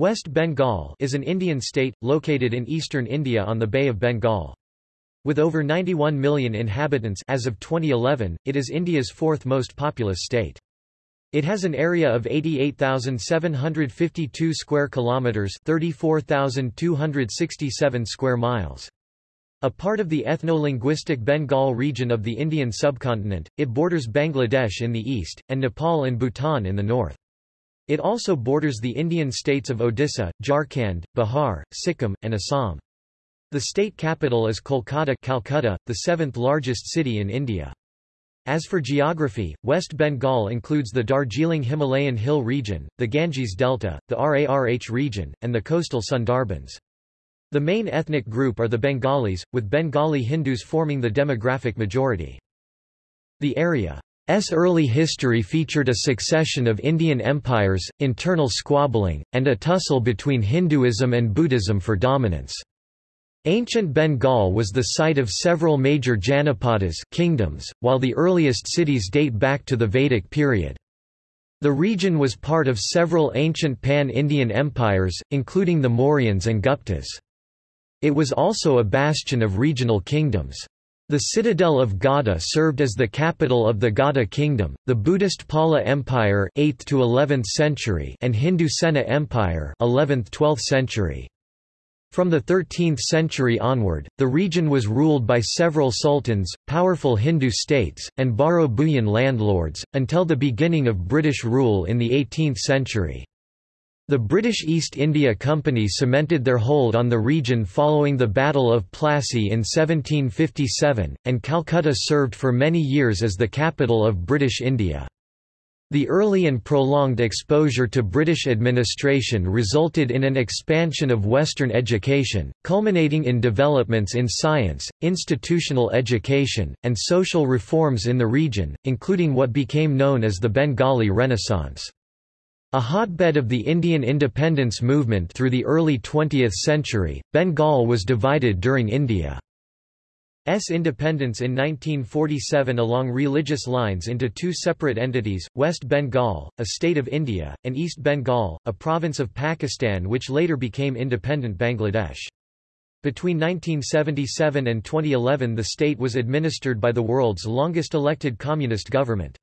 West Bengal is an Indian state, located in eastern India on the Bay of Bengal. With over 91 million inhabitants as of 2011, it is India's fourth most populous state. It has an area of 88,752 square kilometers, 34,267 square miles. A part of the ethno-linguistic Bengal region of the Indian subcontinent, it borders Bangladesh in the east, and Nepal and Bhutan in the north. It also borders the Indian states of Odisha, Jharkhand, Bihar, Sikkim, and Assam. The state capital is Kolkata Calcutta, the seventh largest city in India. As for geography, West Bengal includes the Darjeeling Himalayan hill region, the Ganges Delta, the Rarh region, and the coastal Sundarbans. The main ethnic group are the Bengalis, with Bengali Hindus forming the demographic majority. The area S early history featured a succession of Indian empires, internal squabbling, and a tussle between Hinduism and Buddhism for dominance. Ancient Bengal was the site of several major Janapadas kingdoms, while the earliest cities date back to the Vedic period. The region was part of several ancient pan-Indian empires, including the Mauryans and Guptas. It was also a bastion of regional kingdoms. The citadel of Gauda served as the capital of the Gauda kingdom, the Buddhist Pala Empire 8th to 11th century and Hindu Sena Empire 11th-12th century. From the 13th century onward, the region was ruled by several sultans, powerful Hindu states, and Baro Bhuyan landlords, until the beginning of British rule in the 18th century. The British East India Company cemented their hold on the region following the Battle of Plassey in 1757, and Calcutta served for many years as the capital of British India. The early and prolonged exposure to British administration resulted in an expansion of Western education, culminating in developments in science, institutional education, and social reforms in the region, including what became known as the Bengali Renaissance. A hotbed of the Indian independence movement through the early 20th century, Bengal was divided during India's independence in 1947 along religious lines into two separate entities, West Bengal, a state of India, and East Bengal, a province of Pakistan which later became independent Bangladesh. Between 1977 and 2011 the state was administered by the world's longest elected communist government.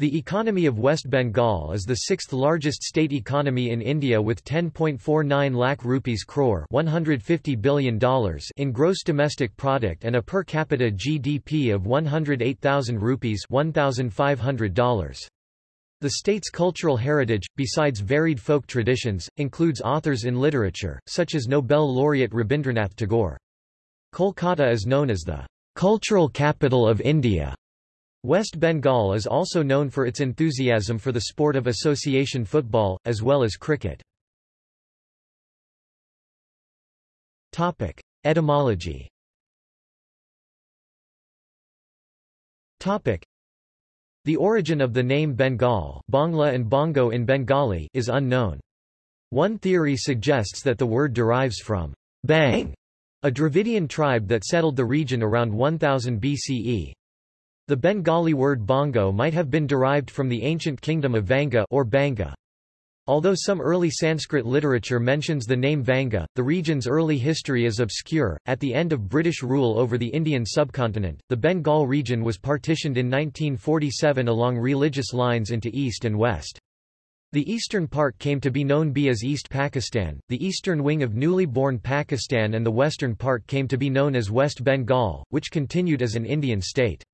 The economy of West Bengal is the sixth largest state economy in India with 10.49 lakh rupees crore $150 billion in gross domestic product and a per capita GDP of 108,000 rupees $1,500. The state's cultural heritage, besides varied folk traditions, includes authors in literature, such as Nobel laureate Rabindranath Tagore. Kolkata is known as the cultural capital of India West Bengal is also known for its enthusiasm for the sport of association football, as well as cricket. Topic. Etymology Topic. The origin of the name Bengal Bangla and Bongo in Bengali is unknown. One theory suggests that the word derives from Bang, a Dravidian tribe that settled the region around 1000 BCE. The Bengali word bongo might have been derived from the ancient kingdom of Vanga or Banga. Although some early Sanskrit literature mentions the name Vanga, the region's early history is obscure. At the end of British rule over the Indian subcontinent, the Bengal region was partitioned in 1947 along religious lines into east and west. The eastern part came to be known be as East Pakistan, the eastern wing of newly born Pakistan and the western part came to be known as West Bengal, which continued as an Indian state.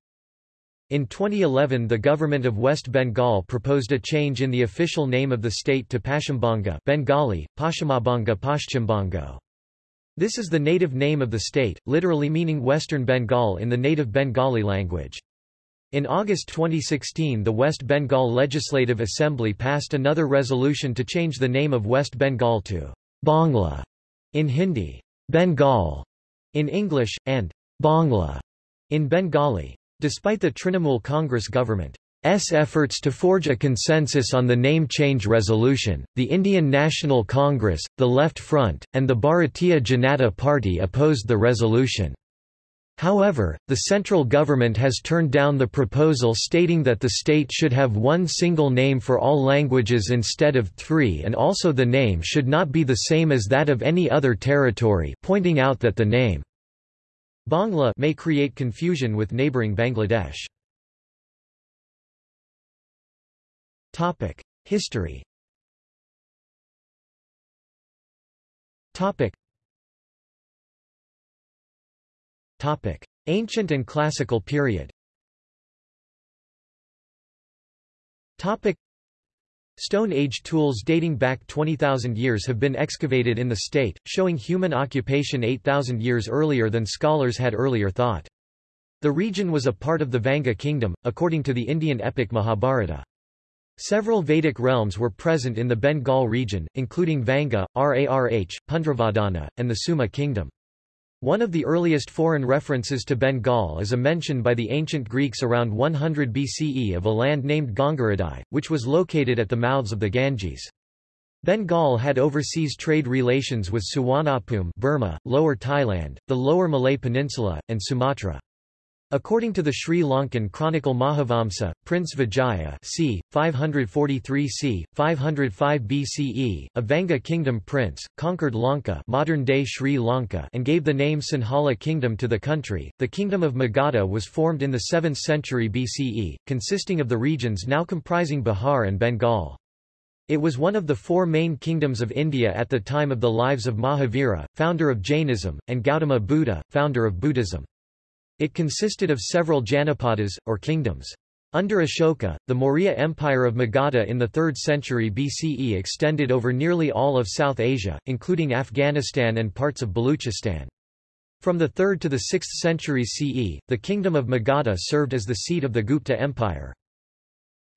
In 2011 the government of West Bengal proposed a change in the official name of the state to Paschimbanga Bengali, Paschimabanga Paschimbango. This is the native name of the state, literally meaning Western Bengal in the native Bengali language. In August 2016 the West Bengal Legislative Assembly passed another resolution to change the name of West Bengal to Bangla in Hindi, Bengal in English, and Bangla in Bengali. Despite the Trinamool Congress government's efforts to forge a consensus on the name change resolution, the Indian National Congress, the Left Front, and the Bharatiya Janata Party opposed the resolution. However, the central government has turned down the proposal stating that the state should have one single name for all languages instead of three and also the name should not be the same as that of any other territory pointing out that the name Bangla may create confusion with neighbouring Bangladesh. History Topic: Ancient and Classical period. Topic: Stone Age tools dating back 20,000 years have been excavated in the state, showing human occupation 8,000 years earlier than scholars had earlier thought. The region was a part of the Vanga kingdom, according to the Indian epic Mahabharata. Several Vedic realms were present in the Bengal region, including Vanga, Rarh, Pundravardhana, and the Suhma kingdom. One of the earliest foreign references to Bengal is a mention by the ancient Greeks around 100 BCE of a land named Gangaridai, which was located at the mouths of the Ganges. Bengal had overseas trade relations with Suvarnabhumi Burma, Lower Thailand, the Lower Malay Peninsula, and Sumatra. According to the Sri Lankan chronicle Mahavamsa, Prince Vijaya c. 543 c. 505 BCE, a Vanga kingdom prince, conquered Lanka modern-day Sri Lanka and gave the name Sinhala kingdom to the country. The kingdom of Magadha was formed in the 7th century BCE, consisting of the regions now comprising Bihar and Bengal. It was one of the four main kingdoms of India at the time of the lives of Mahavira, founder of Jainism, and Gautama Buddha, founder of Buddhism. It consisted of several Janapadas, or kingdoms. Under Ashoka, the Maurya Empire of Magadha in the 3rd century BCE extended over nearly all of South Asia, including Afghanistan and parts of Baluchistan. From the 3rd to the 6th centuries CE, the kingdom of Magadha served as the seat of the Gupta Empire.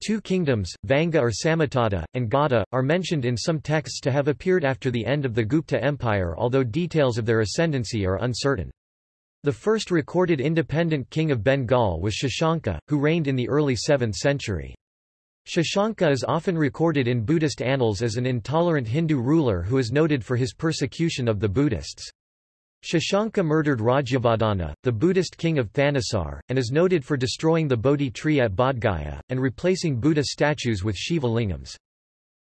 Two kingdoms, Vanga or Samatata, and Gauda, are mentioned in some texts to have appeared after the end of the Gupta Empire although details of their ascendancy are uncertain. The first recorded independent king of Bengal was Shashanka, who reigned in the early 7th century. Shashanka is often recorded in Buddhist annals as an intolerant Hindu ruler who is noted for his persecution of the Buddhists. Shashanka murdered Rajyavardhana, the Buddhist king of Thanissar, and is noted for destroying the Bodhi tree at Bodhgaya, and replacing Buddha statues with Shiva lingams.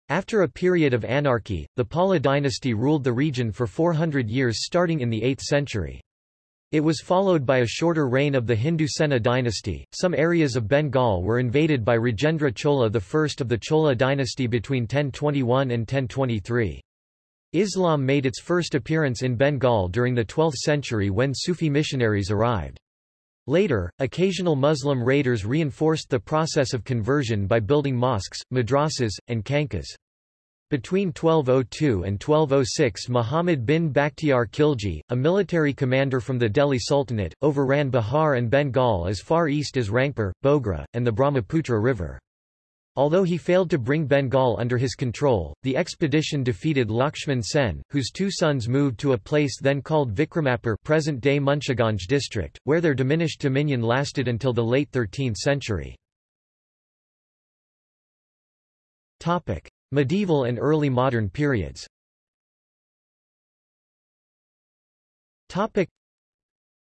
After a period of anarchy, the Pala dynasty ruled the region for 400 years starting in the 8th century. It was followed by a shorter reign of the Hindu Sena dynasty. Some areas of Bengal were invaded by Rajendra Chola I of the Chola dynasty between 1021 and 1023. Islam made its first appearance in Bengal during the 12th century when Sufi missionaries arrived. Later, occasional Muslim raiders reinforced the process of conversion by building mosques, madrasas, and khanqahs. Between 1202 and 1206 Muhammad bin Bakhtiar Khilji, a military commander from the Delhi Sultanate, overran Bihar and Bengal as far east as Rangpur, Bogra, and the Brahmaputra River. Although he failed to bring Bengal under his control, the expedition defeated Lakshman Sen, whose two sons moved to a place then called Vikramapur present-day Munshiganj district, where their diminished dominion lasted until the late 13th century. Medieval and early modern periods Topic.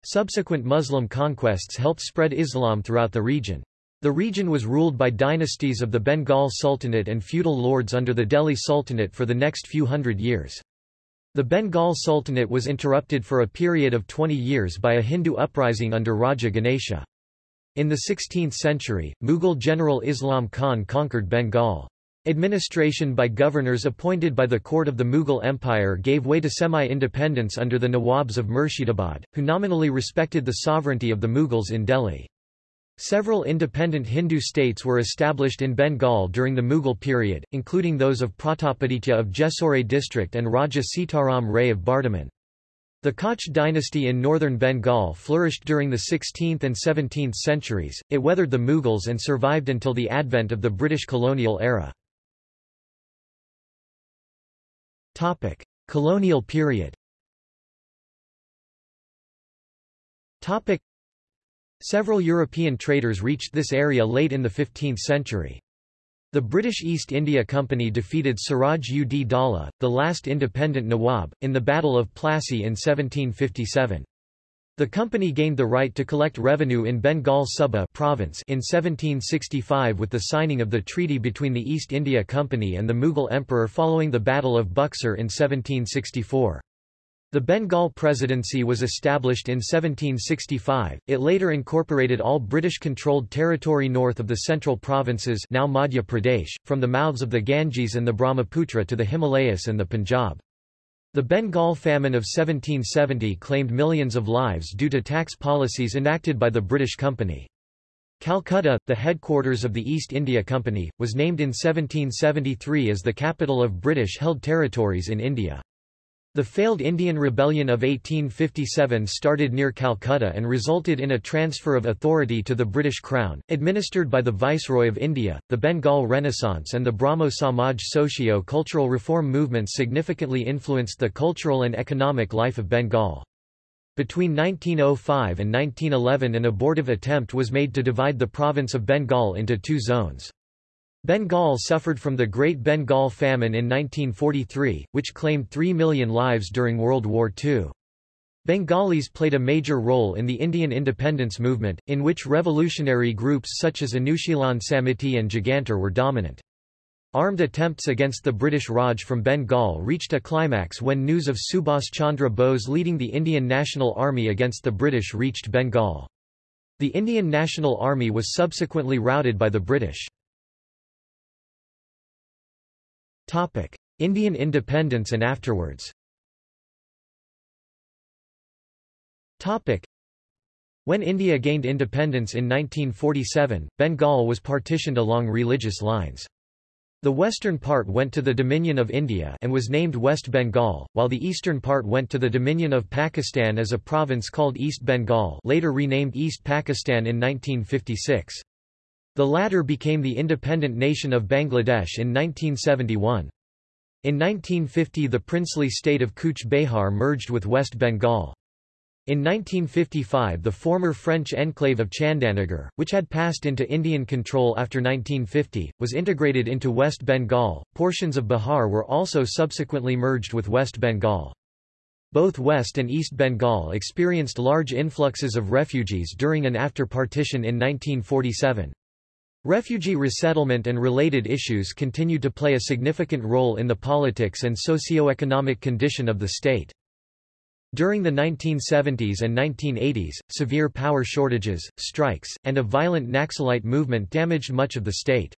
Subsequent Muslim conquests helped spread Islam throughout the region. The region was ruled by dynasties of the Bengal Sultanate and feudal lords under the Delhi Sultanate for the next few hundred years. The Bengal Sultanate was interrupted for a period of 20 years by a Hindu uprising under Raja Ganesha. In the 16th century, Mughal general Islam Khan conquered Bengal. Administration by governors appointed by the court of the Mughal Empire gave way to semi-independence under the Nawabs of Murshidabad, who nominally respected the sovereignty of the Mughals in Delhi. Several independent Hindu states were established in Bengal during the Mughal period, including those of Pratapaditya of Jessore district and Raja Sitaram Ray of Bardhaman. The Koch dynasty in northern Bengal flourished during the 16th and 17th centuries, it weathered the Mughals and survived until the advent of the British colonial era. Topic: Colonial period. Topic: Several European traders reached this area late in the 15th century. The British East India Company defeated Siraj ud Daulah, the last independent Nawab, in the Battle of Plassey in 1757. The company gained the right to collect revenue in Bengal Suba province in 1765 with the signing of the treaty between the East India Company and the Mughal Emperor following the Battle of Buxar in 1764. The Bengal Presidency was established in 1765. It later incorporated all British-controlled territory north of the central provinces now Madhya Pradesh, from the mouths of the Ganges and the Brahmaputra to the Himalayas and the Punjab. The Bengal famine of 1770 claimed millions of lives due to tax policies enacted by the British Company. Calcutta, the headquarters of the East India Company, was named in 1773 as the capital of British-held territories in India. The failed Indian Rebellion of 1857 started near Calcutta and resulted in a transfer of authority to the British Crown, administered by the Viceroy of India. The Bengal Renaissance and the Brahmo Samaj socio-cultural reform movements significantly influenced the cultural and economic life of Bengal. Between 1905 and 1911 an abortive attempt was made to divide the province of Bengal into two zones. Bengal suffered from the Great Bengal Famine in 1943, which claimed 3 million lives during World War II. Bengalis played a major role in the Indian independence movement, in which revolutionary groups such as Anushilan Samiti and Jugantar were dominant. Armed attempts against the British Raj from Bengal reached a climax when news of Subhas Chandra Bose leading the Indian National Army against the British reached Bengal. The Indian National Army was subsequently routed by the British. Topic: Indian independence and afterwards. Topic: When India gained independence in 1947, Bengal was partitioned along religious lines. The western part went to the Dominion of India and was named West Bengal, while the eastern part went to the Dominion of Pakistan as a province called East Bengal later renamed East Pakistan in 1956. The latter became the independent nation of Bangladesh in 1971. In 1950 the princely state of Cooch Behar merged with West Bengal. In 1955 the former French enclave of Chandanagar, which had passed into Indian control after 1950, was integrated into West Bengal. Portions of Bihar were also subsequently merged with West Bengal. Both West and East Bengal experienced large influxes of refugees during and after partition in 1947. Refugee resettlement and related issues continued to play a significant role in the politics and socio-economic condition of the state. During the 1970s and 1980s, severe power shortages, strikes, and a violent Naxalite movement damaged much of the state's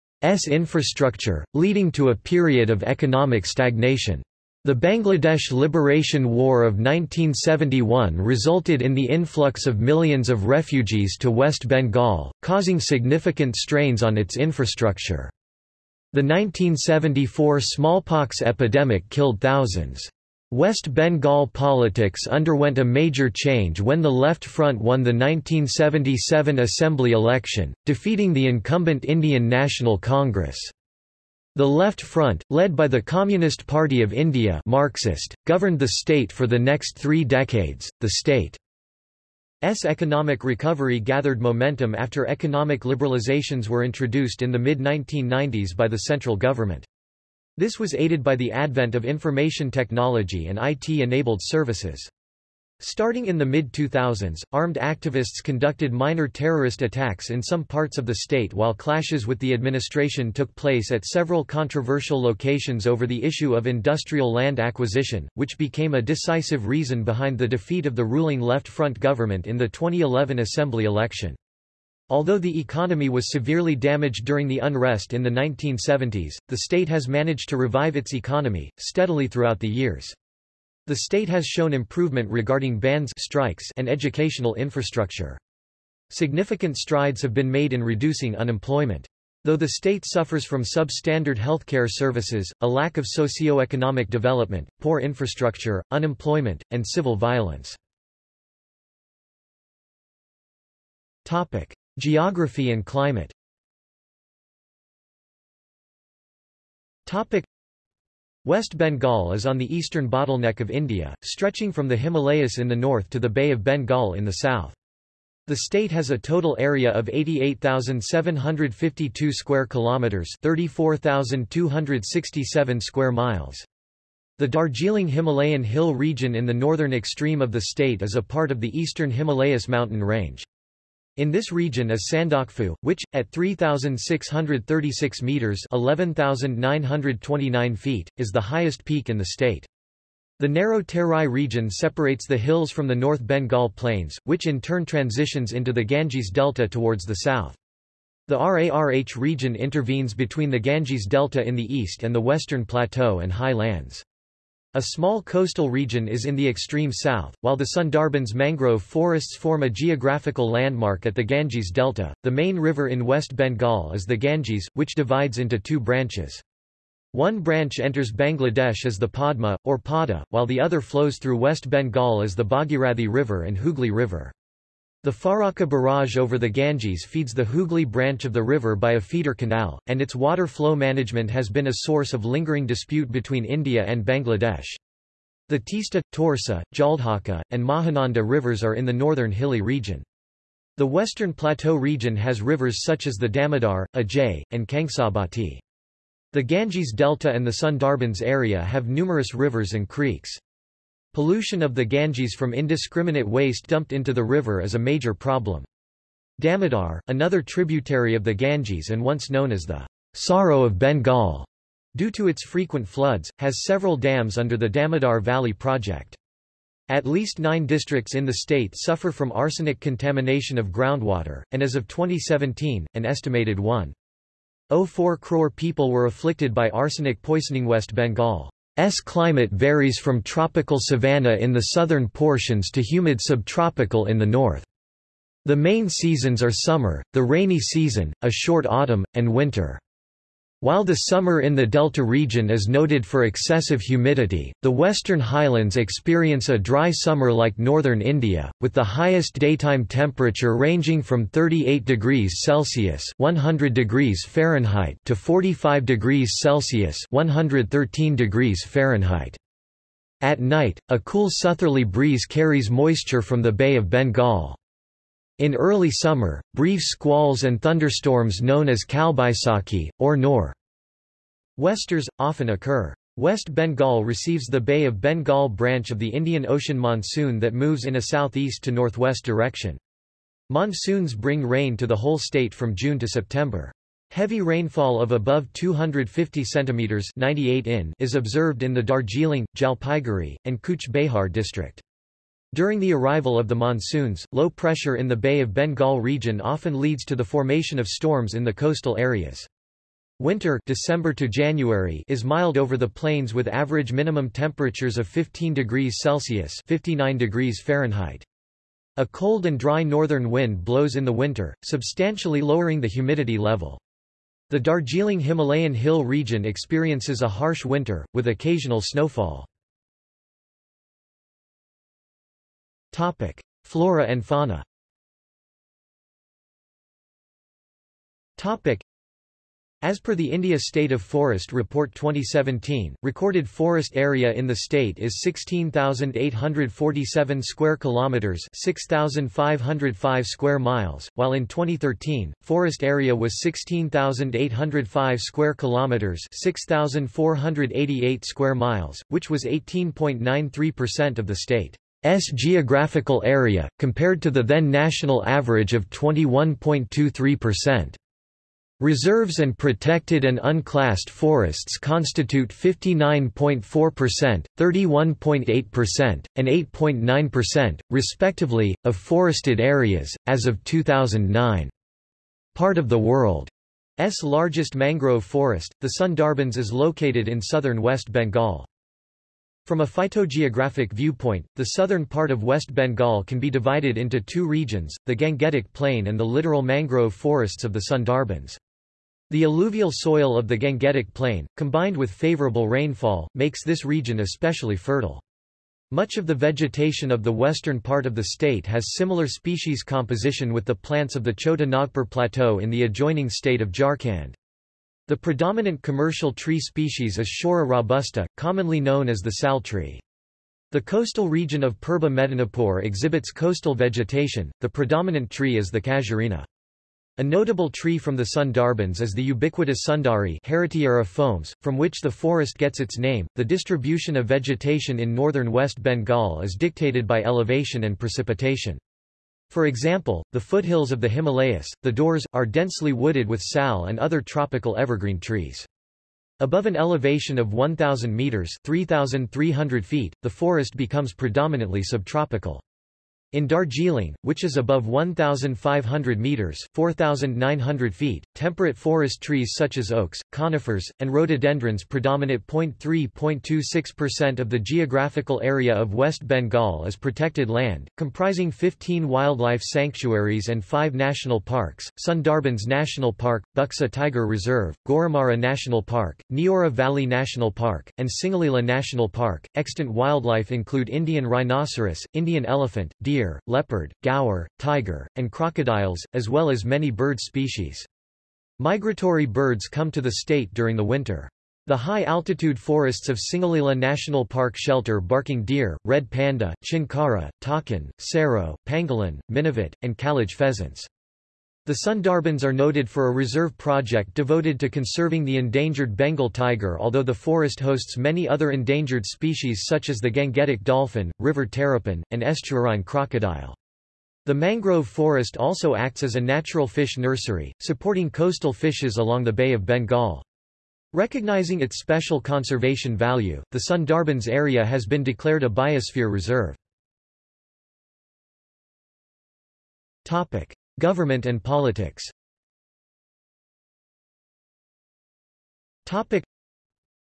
infrastructure, leading to a period of economic stagnation. The Bangladesh Liberation War of 1971 resulted in the influx of millions of refugees to West Bengal, causing significant strains on its infrastructure. The 1974 smallpox epidemic killed thousands. West Bengal politics underwent a major change when the Left Front won the 1977 assembly election, defeating the incumbent Indian National Congress. The Left Front, led by the Communist Party of India Marxist, governed the state for the next three decades. The state's economic recovery gathered momentum after economic liberalizations were introduced in the mid-1990s by the central government. This was aided by the advent of information technology and IT-enabled services. Starting in the mid-2000s, armed activists conducted minor terrorist attacks in some parts of the state while clashes with the administration took place at several controversial locations over the issue of industrial land acquisition, which became a decisive reason behind the defeat of the ruling Left Front government in the 2011 assembly election. Although the economy was severely damaged during the unrest in the 1970s, the state has managed to revive its economy, steadily throughout the years. The state has shown improvement regarding bandhs strikes and educational infrastructure. Significant strides have been made in reducing unemployment. Though the state suffers from substandard healthcare services, a lack of socio-economic development, poor infrastructure, unemployment, and civil violence. Topic: Geography and climate. Topic: West Bengal is on the eastern bottleneck of India, stretching from the Himalayas in the north to the Bay of Bengal in the south. The state has a total area of 88,752 square kilometers, 34,267 square miles. The Darjeeling Himalayan hill region in the northern extreme of the state is a part of the eastern Himalayas mountain range. In this region is Sandakphu, which, at 3,636 metres 11,929 feet, is the highest peak in the state. The narrow Terai region separates the hills from the North Bengal Plains, which in turn transitions into the Ganges Delta towards the south. The RARH region intervenes between the Ganges Delta in the east and the Western Plateau and high lands. A small coastal region is in the extreme south, while the Sundarbans mangrove forests form a geographical landmark at the Ganges Delta. The main river in West Bengal is the Ganges, which divides into two branches. One branch enters Bangladesh as the Padma, or Pada, while the other flows through West Bengal as the Bhagirathi River and Hooghly River. The Farakka barrage over the Ganges feeds the Hooghly branch of the river by a feeder canal, and its water flow management has been a source of lingering dispute between India and Bangladesh. The Tista, Torsa, Jaldhaka, and Mahananda rivers are in the northern hilly region. The western plateau region has rivers such as the Damodar, Ajay, and Kangsabati. The Ganges Delta and the Sundarbans area have numerous rivers and creeks. Pollution of the Ganges from indiscriminate waste dumped into the river is a major problem. Damodar, another tributary of the Ganges and once known as the Sorrow of Bengal, due to its frequent floods, has several dams under the Damodar Valley project. At least nine districts in the state suffer from arsenic contamination of groundwater, and as of 2017, an estimated 1.04 crore people were afflicted by arsenic poisoning West Bengal. S climate varies from tropical savanna in the southern portions to humid subtropical in the north. The main seasons are summer, the rainy season, a short autumn, and winter. While the summer in the Delta region is noted for excessive humidity, the western highlands experience a dry summer like northern India, with the highest daytime temperature ranging from 38 degrees Celsius (100 degrees Fahrenheit) to 45 degrees Celsius (113 degrees Fahrenheit). At night, a cool southerly breeze carries moisture from the Bay of Bengal. In early summer, brief squalls and thunderstorms known as Kalbaisakhi, or Nor. Westers, often occur. West Bengal receives the Bay of Bengal branch of the Indian Ocean monsoon that moves in a southeast to northwest direction. Monsoons bring rain to the whole state from June to September. Heavy rainfall of above 250 centimeters 98 in is observed in the Darjeeling, Jalpaiguri, and Cooch Behar district. During the arrival of the monsoons, low pressure in the Bay of Bengal region often leads to the formation of storms in the coastal areas. Winter December to January is mild over the plains with average minimum temperatures of 15 degrees Celsius 59 degrees Fahrenheit. A cold and dry northern wind blows in the winter, substantially lowering the humidity level. The Darjeeling Himalayan hill region experiences a harsh winter, with occasional snowfall. Topic: Flora and fauna. Topic: As per the India State of Forest Report 2017, recorded forest area in the state is 16,847 square kilometers, 6,505 square miles, while in 2013, forest area was 16,805 square kilometers, 6,488 square miles, which was 18.93% of the state. S geographical area, compared to the then national average of 21.23%. Reserves and protected and unclassed forests constitute 59.4%, 31.8%, and 8.9%, respectively, of forested areas, as of 2009. Part of the world's largest mangrove forest, the Sundarbans is located in southern West Bengal. From a phytogeographic viewpoint, the southern part of West Bengal can be divided into two regions, the Gangetic Plain and the littoral mangrove forests of the Sundarbans. The alluvial soil of the Gangetic Plain, combined with favorable rainfall, makes this region especially fertile. Much of the vegetation of the western part of the state has similar species composition with the plants of the Chota Nagpur Plateau in the adjoining state of Jharkhand. The predominant commercial tree species is Shorea robusta, commonly known as the sal tree. The coastal region of Purba Medinipur exhibits coastal vegetation, the predominant tree is the casuarina. A notable tree from the Sundarbans is the ubiquitous Sundari Heritiera fomes, from which the forest gets its name. The distribution of vegetation in northern West Bengal is dictated by elevation and precipitation. For example, the foothills of the Himalayas, the Dooars, are densely wooded with sal and other tropical evergreen trees. Above an elevation of 1,000 meters 3,300 feet, the forest becomes predominantly subtropical. In Darjeeling, which is above 1,500 meters (4,900 feet), temperate forest trees such as oaks, conifers, and rhododendrons predominate. 0.3.26% of the geographical area of West Bengal is protected land, comprising 15 wildlife sanctuaries and 5 national parks: Sundarbans National Park, Buxa Tiger Reserve, Gorumara National Park, Neora Valley National Park, and Singalila National Park. Extant wildlife include Indian rhinoceros, Indian elephant, deer deer, leopard, gaur, tiger, and crocodiles, as well as many bird species. Migratory birds come to the state during the winter. The high-altitude forests of Singalila National Park shelter barking deer, red panda, chinkara, takin, serow, pangolin, minivet, and kalij pheasants. The Sundarbans are noted for a reserve project devoted to conserving the endangered Bengal tiger although the forest hosts many other endangered species such as the gangetic dolphin, river terrapin, and estuarine crocodile. The mangrove forest also acts as a natural fish nursery, supporting coastal fishes along the Bay of Bengal. Recognizing its special conservation value, the Sundarbans area has been declared a biosphere reserve. Topic. Government and politics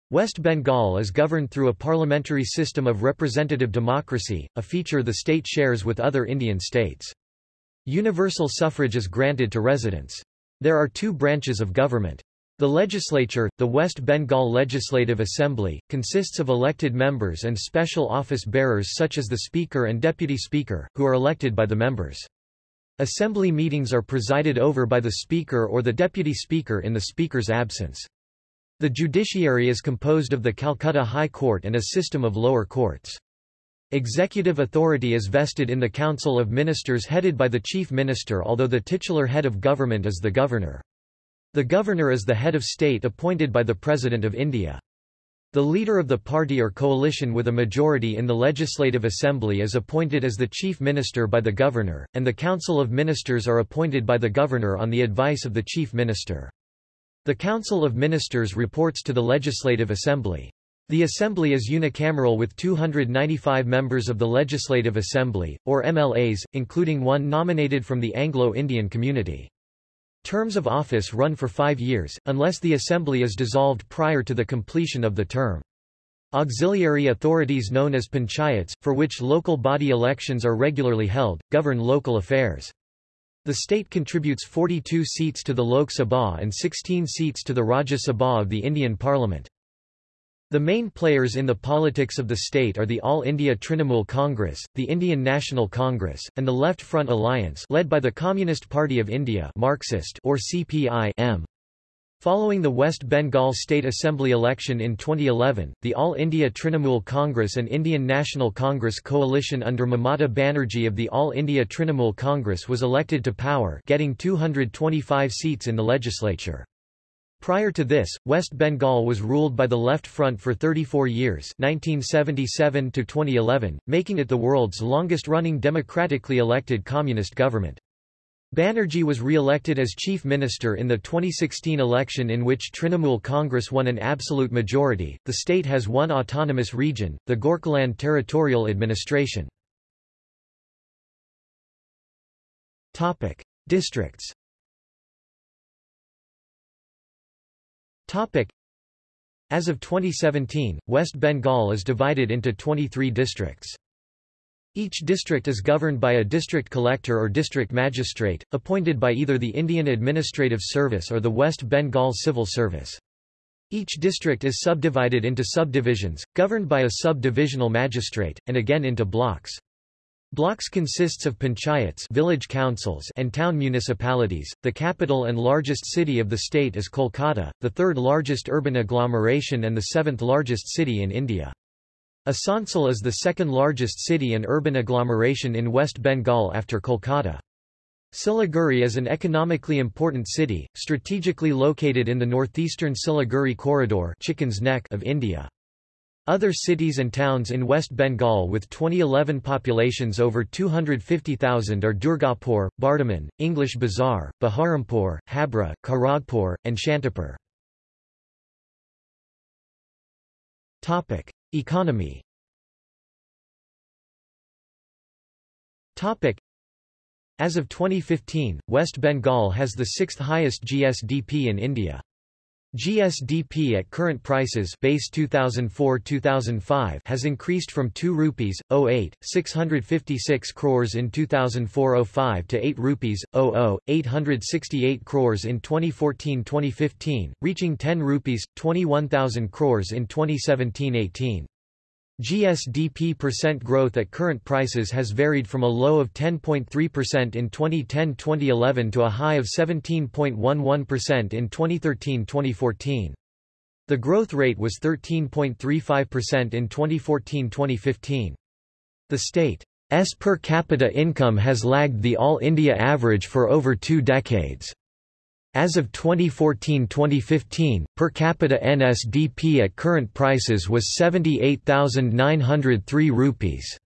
West Bengal is governed through a parliamentary system of representative democracy, a feature the state shares with other Indian states. Universal suffrage is granted to residents. There are two branches of government. The legislature, the West Bengal Legislative Assembly, consists of elected members and special office bearers such as the Speaker and Deputy Speaker, who are elected by the members. Assembly meetings are presided over by the Speaker or the Deputy Speaker in the Speaker's absence. The judiciary is composed of the Calcutta High Court and a system of lower courts. Executive authority is vested in the Council of Ministers headed by the Chief Minister although the titular head of government is the Governor. The Governor is the head of state appointed by the President of India. The leader of the party or coalition with a majority in the Legislative Assembly is appointed as the chief minister by the governor, and the Council of Ministers are appointed by the governor on the advice of the chief minister. The Council of Ministers reports to the Legislative Assembly. The Assembly is unicameral with 295 members of the Legislative Assembly, or MLAs, including one nominated from the Anglo-Indian community. Terms of office run for five years, unless the Assembly is dissolved prior to the completion of the term. Auxiliary authorities known as panchayats, for which local body elections are regularly held, govern local affairs. The state contributes 42 seats to the Lok Sabha and 16 seats to the Rajya Sabha of the Indian Parliament. The main players in the politics of the state are the All India Trinamool Congress, the Indian National Congress, and the Left Front Alliance led by the Communist Party of India Marxist or CPI -M. Following the West Bengal State Assembly election in 2011, the All India Trinamool Congress and Indian National Congress coalition under Mamata Banerjee of the All India Trinamool Congress was elected to power getting 225 seats in the legislature. Prior to this, West Bengal was ruled by the Left Front for 34 years 1977 to 2011, making it the world's longest-running democratically elected communist government. Banerjee was re-elected as chief minister in the 2016 election in which Trinamool Congress won an absolute majority. The state has one autonomous region, the Gorkhaland Territorial Administration. Topic: Districts As of 2017, West Bengal is divided into 23 districts. Each district is governed by a district collector or district magistrate, appointed by either the Indian Administrative Service or the West Bengal Civil Service. Each district is subdivided into subdivisions, governed by a sub-divisional magistrate, and again into blocks. Blocks consists of panchayats village councils and town municipalities. The capital and largest city of the state is Kolkata, the third largest urban agglomeration and the seventh largest city in India. Asansol is the second largest city and urban agglomeration in West Bengal after Kolkata. Siliguri is an economically important city, strategically located in the northeastern Siliguri corridor Chicken's Neck of India. Other cities and towns in West Bengal with 2011 populations over 250,000 are Durgapur, Bardhaman, English Bazaar, Baharampur, Habra, Kharagpur, and Shantipur. Economy as of 2015, West Bengal has the sixth highest GSDP in India. GSDP at current prices base 2004-2005 has increased from 2 rupees 08 656 crores in 2004-05 to 8 rupees 00 868 crores in 2014-2015 reaching 10 rupees 21000 crores in 2017-18 GSDP percent growth at current prices has varied from a low of 10.3% in 2010-2011 to a high of 17.11% in 2013-2014. The growth rate was 13.35% in 2014-2015. The state's per capita income has lagged the All India average for over two decades. As of 2014-2015, per capita NSDP at current prices was 78,903 rupees.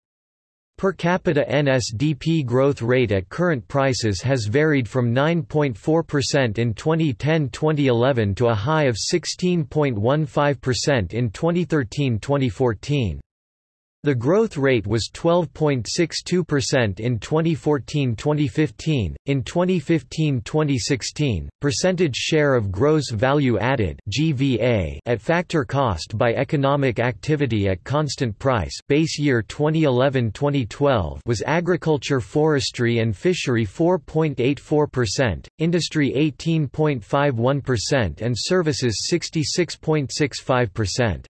Per capita NSDP growth rate at current prices has varied from 9.4% in 2010-2011 to a high of 16.15% in 2013-2014. The growth rate was 12.62% in 2014-2015. In 2015-2016, percentage share of gross value added (GVA) at factor cost by economic activity at constant price, base year 2011-2012 was agriculture, forestry and fishery 4.84%, industry 18.51% and services 66.65%.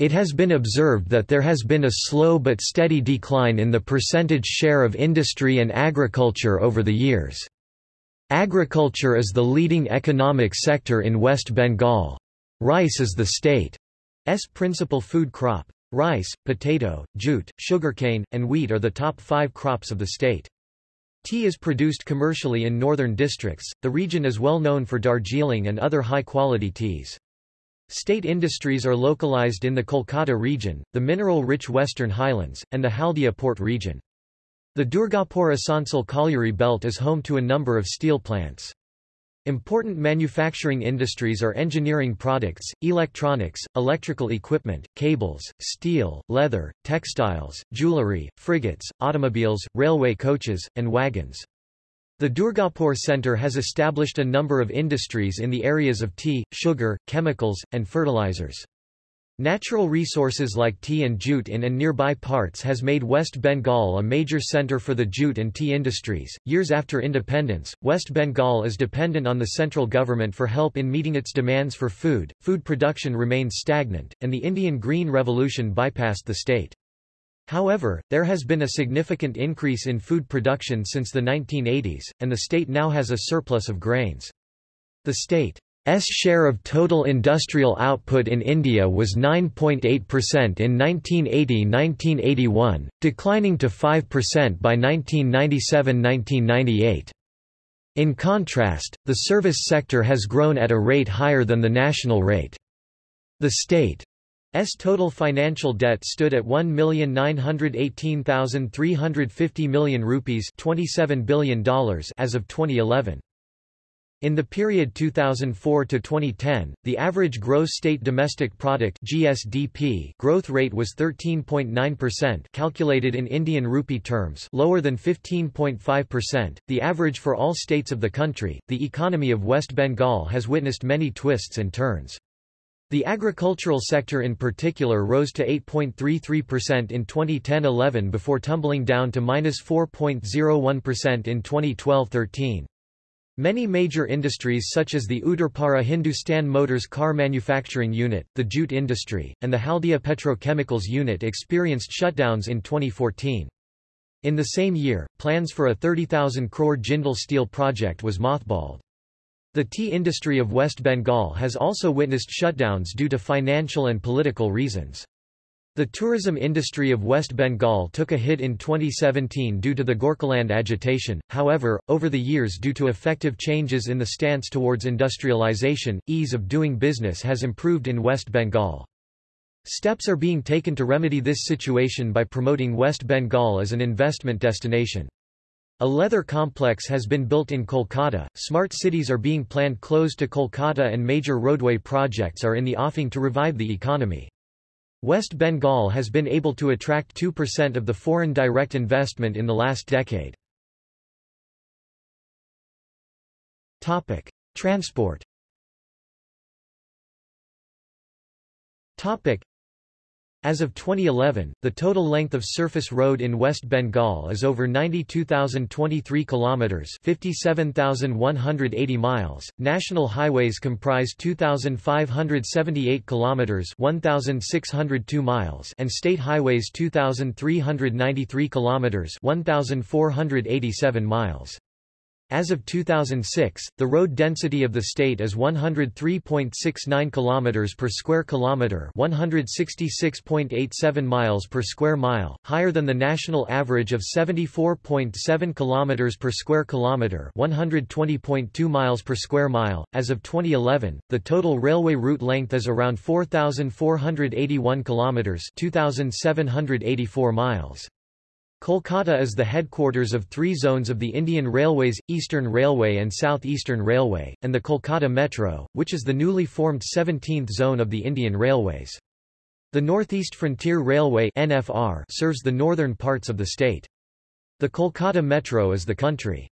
It has been observed that there has been a slow but steady decline in the percentage share of industry and agriculture over the years. Agriculture is the leading economic sector in West Bengal. Rice is the state's principal food crop. Rice, potato, jute, sugarcane, and wheat are the top five crops of the state. Tea is produced commercially in northern districts. The region is well known for Darjeeling and other high-quality teas. State industries are localized in the Kolkata region, the mineral-rich Western Highlands, and the Haldia port region. The Durgapur-Asansol colliery belt is home to a number of steel plants. Important manufacturing industries are engineering products, electronics, electrical equipment, cables, steel, leather, textiles, jewelry, frigates, automobiles, railway coaches, and wagons. The Durgapur Centre has established a number of industries in the areas of tea, sugar, chemicals, and fertilizers. Natural resources like tea and jute in and nearby parts has made West Bengal a major centre for the jute and tea industries. Years after independence, West Bengal is dependent on the central government for help in meeting its demands for food. Food production remains stagnant, and the Indian Green Revolution bypassed the state. However, there has been a significant increase in food production since the 1980s, and the state now has a surplus of grains. The state's share of total industrial output in India was 9.8% in 1980–1981, declining to 5% by 1997–1998. In contrast, the service sector has grown at a rate higher than the national rate. The state S total financial debt stood at 1,918,350 million rupees $27 billion as of 2011. In the period 2004 to 2010, the average gross state domestic product (GSDP) growth rate was 13.9% calculated in Indian rupee terms, lower than 15.5%, the average for all states of the country. The economy of West Bengal has witnessed many twists and turns. The agricultural sector in particular rose to 8.33% in 2010-11 before tumbling down to minus 4.01% in 2012-13. Many major industries such as the Uttarpara Hindustan Motors car manufacturing unit, the jute industry, and the Haldia Petrochemicals unit experienced shutdowns in 2014. In the same year, plans for a 30,000 crore Jindal steel project was mothballed. The tea industry of West Bengal has also witnessed shutdowns due to financial and political reasons. The tourism industry of West Bengal took a hit in 2017 due to the Gorkhaland agitation, however, over the years due to effective changes in the stance towards industrialization, ease of doing business has improved in West Bengal. Steps are being taken to remedy this situation by promoting West Bengal as an investment destination. A leather complex has been built in Kolkata, smart cities are being planned close to Kolkata and major roadway projects are in the offing to revive the economy. West Bengal has been able to attract 2% of the foreign direct investment in the last decade. Topic: Transport. Topic: as of 2011, the total length of surface road in West Bengal is over 92,023 kilometers, 57,180 miles. National highways comprise 2,578 kilometers, 1,602 miles, and state highways 2,393 kilometers, 1,487 miles. As of 2006, the road density of the state is 103.69 km per square kilometer, 166.87 miles per square mile, higher than the national average of 74.7 km per square kilometer, 120.2 miles per square mile. As of 2011, the total railway route length is around 4481 km, 2784 miles. Kolkata is the headquarters of three zones of the Indian Railways, Eastern Railway and South Eastern Railway, and the Kolkata Metro, which is the newly formed 17th zone of the Indian Railways. The Northeast Frontier Railway NFR serves the northern parts of the state. The Kolkata Metro is the country's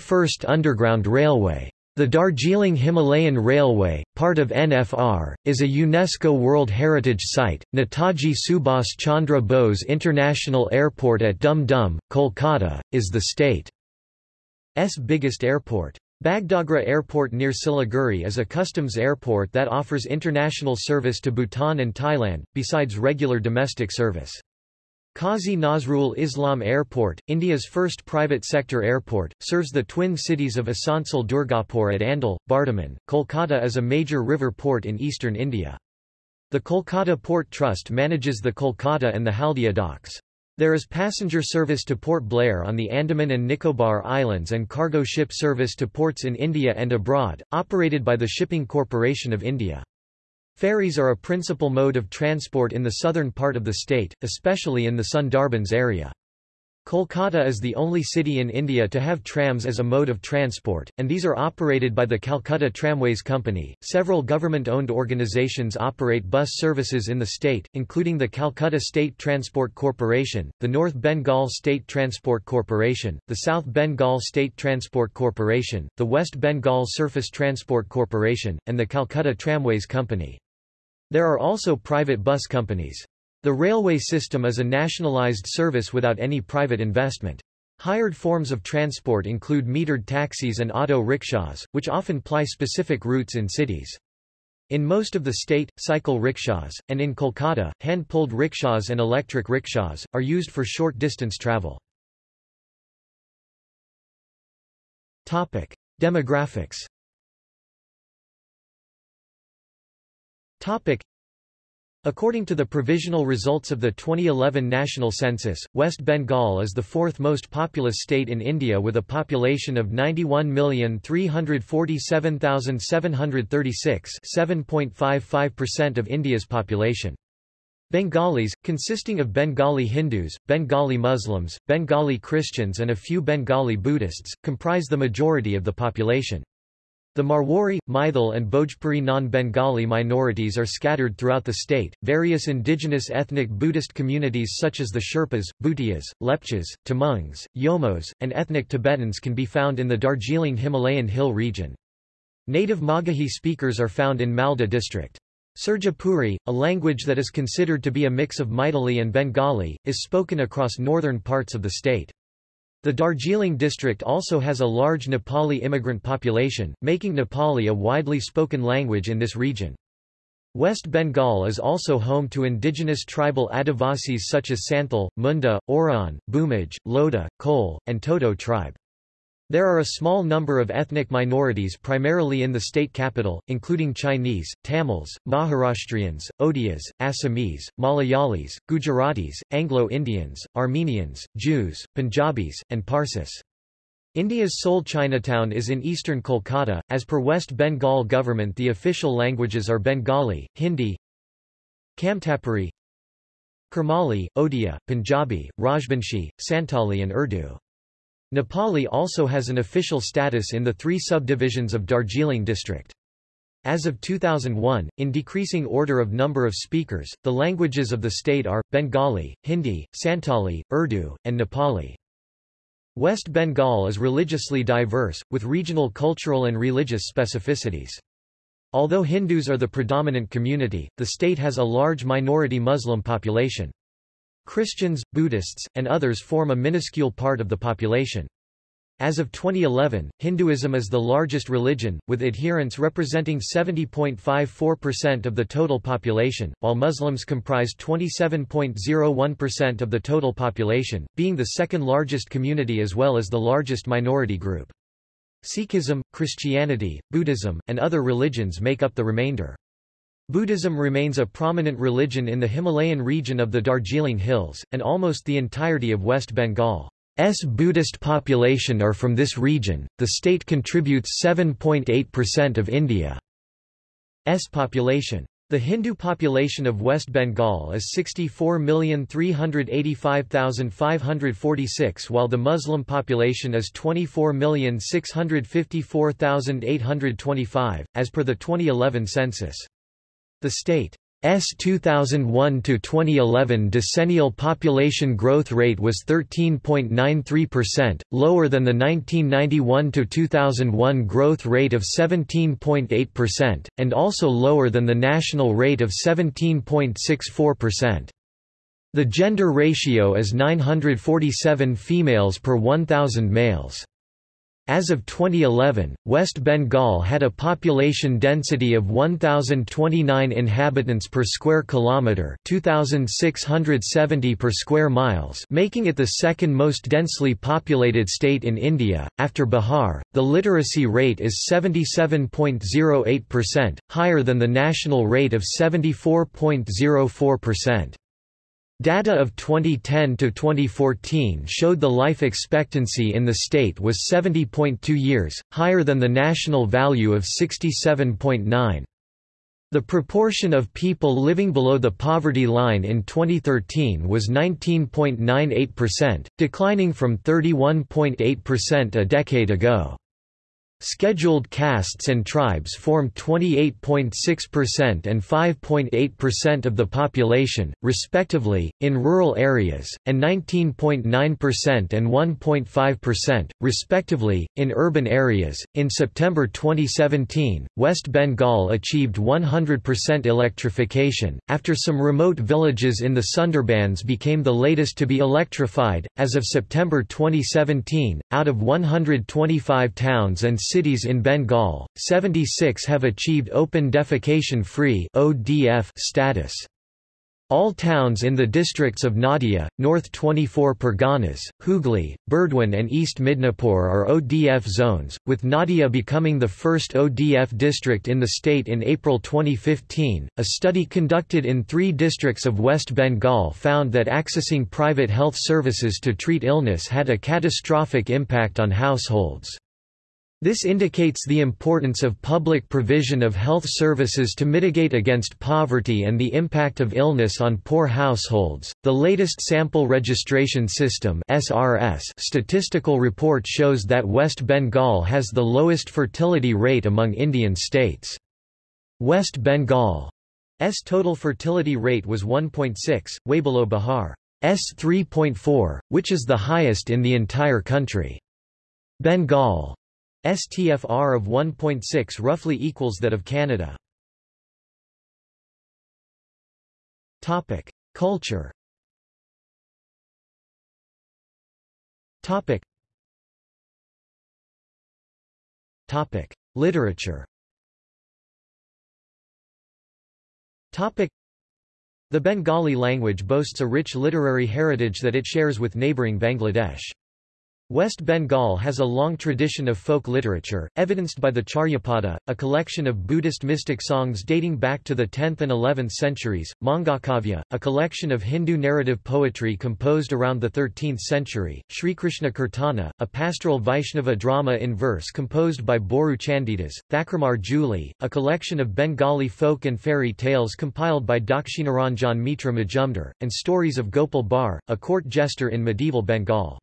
first underground railway. The Darjeeling Himalayan Railway, part of NFR, is a UNESCO World Heritage Site. Netaji Subhas Chandra Bose International Airport at Dum Dum, Kolkata, is the state's biggest airport. Bagdogra Airport near Siliguri is a customs airport that offers international service to Bhutan and Thailand, besides regular domestic service. Qazi Nazrul Islam Airport, India's first private sector airport, serves the twin cities of Asansol Durgapur at Andal, Bardhaman. Kolkata is a major river port in eastern India. The Kolkata Port Trust manages the Kolkata and the Haldia docks. There is passenger service to Port Blair on the Andaman and Nicobar Islands and cargo ship service to ports in India and abroad, operated by the Shipping Corporation of India. Ferries are a principal mode of transport in the southern part of the state, especially in the Sundarbans area. Kolkata is the only city in India to have trams as a mode of transport, and these are operated by the Calcutta Tramways Company. Several government owned organizations operate bus services in the state, including the Calcutta State Transport Corporation, the North Bengal State Transport Corporation, the South Bengal State Transport Corporation, the West Bengal Surface Transport Corporation, and the Calcutta Tramways Company. There are also private bus companies. The railway system is a nationalized service without any private investment. Hired forms of transport include metered taxis and auto rickshaws, which often ply specific routes in cities. In most of the state, cycle rickshaws, and in Kolkata, hand-pulled rickshaws and electric rickshaws, are used for short-distance travel. Demographics Topic. According to the provisional results of the 2011 national census, West Bengal is the fourth most populous state in India with a population of 91,347,736 7.55% of India's population. Bengalis, consisting of Bengali Hindus, Bengali Muslims, Bengali Christians and a few Bengali Buddhists, comprise the majority of the population. The Marwari, Maithil, and Bhojpuri non-Bengali minorities are scattered throughout the state. Various indigenous ethnic Buddhist communities such as the Sherpas, Bhutias, Lepchas, Tamangs, Yolmos, and ethnic Tibetans can be found in the Darjeeling Himalayan hill region. Native Magahi speakers are found in Malda district. Surjapuri, a language that is considered to be a mix of Maithili and Bengali, is spoken across northern parts of the state. The Darjeeling district also has a large Nepali immigrant population, making Nepali a widely spoken language in this region. West Bengal is also home to indigenous tribal Adivasis such as Santhal, Munda, Oraon, Bhumij, Lodha, Kole, and Toto tribe. There are a small number of ethnic minorities primarily in the state capital, including Chinese, Tamils, Maharashtrians, Odias, Assamese, Malayalis, Gujaratis, Anglo-Indians, Armenians, Jews, Punjabis, and Parsis. India's sole Chinatown is in eastern Kolkata. As per West Bengal government the official languages are Bengali, Hindi, Kamtapuri, Kurmali, Odia, Punjabi, Rajbanshi, Santali and Urdu. Nepali also has an official status in the three subdivisions of Darjeeling district. As of 2001, in decreasing order of number of speakers, the languages of the state are, Bengali, Hindi, Santali, Urdu, and Nepali. West Bengal is religiously diverse, with regional cultural and religious specificities. Although Hindus are the predominant community, the state has a large minority Muslim population. Christians, Buddhists, and others form a minuscule part of the population. As of 2011, Hinduism is the largest religion, with adherents representing 70.54% of the total population, while Muslims comprise 27.01% of the total population, being the second largest community as well as the largest minority group. Sikhism, Christianity, Buddhism, and other religions make up the remainder. Buddhism remains a prominent religion in the Himalayan region of the Darjeeling Hills, and almost the entirety of West Bengal's Buddhist population are from this region. The state contributes 7.8% of India's population. The Hindu population of West Bengal is 64,385,546 while the Muslim population is 24,654,825, as per the 2011 census. The state's 2001–2011 decennial population growth rate was 13.93%, lower than the 1991–2001 growth rate of 17.8%, and also lower than the national rate of 17.64%. The gender ratio is 947 females per 1,000 males. As of 2011, West Bengal had a population density of 1029 inhabitants per square kilometer, 2670 per square miles, making it the second most densely populated state in India after Bihar. The literacy rate is 77.08%, higher than the national rate of 74.04%. Data of 2010 to 2014 showed the life expectancy in the state was 70.2 years, higher than the national value of 67.9. The proportion of people living below the poverty line in 2013 was 19.98%, declining from 31.8% a decade ago. Scheduled castes and tribes form 28.6% and 5.8% of the population, respectively, in rural areas, and 19.9% and 1.5%, respectively, in urban areas. In September 2017, West Bengal achieved 100% electrification, after some remote villages in the Sundarbans became the latest to be electrified. As of September 2017, out of 125 towns and cities in Bengal, 76 have achieved open defecation-free status. All towns in the districts of Nadia, North 24 Parganas, Hooghly, Burdwan and East Midnapore are ODF zones, with Nadia becoming the first ODF district in the state in April 2015. A study conducted in three districts of West Bengal found that accessing private health services to treat illness had a catastrophic impact on households. This indicates the importance of public provision of health services to mitigate against poverty and the impact of illness on poor households. The latest Sample Registration System (SRS) statistical report shows that West Bengal has the lowest fertility rate among Indian states. West Bengal's total fertility rate was 1.6, way below Bihar's 3.4, which is the highest in the entire country. Bengal STFR of 1.6 roughly equals that of Canada. Topic: Culture. Topic. Literature. Topic: The Bengali language boasts a rich literary heritage that it shares with neighbouring Bangladesh. West Bengal has a long tradition of folk literature, evidenced by the Charyapada, a collection of Buddhist mystic songs dating back to the 10th and 11th centuries, Mangalkavya, a collection of Hindu narrative poetry composed around the 13th century, Sri Krishna Kirtana, a pastoral Vaishnava drama in verse composed by Boru Chandidas, Thakurmar Jhuli, a collection of Bengali folk and fairy tales compiled by Dakshinaranjan Mitra Majumdar, and stories of Gopal Bhar, a court jester in medieval Bengal.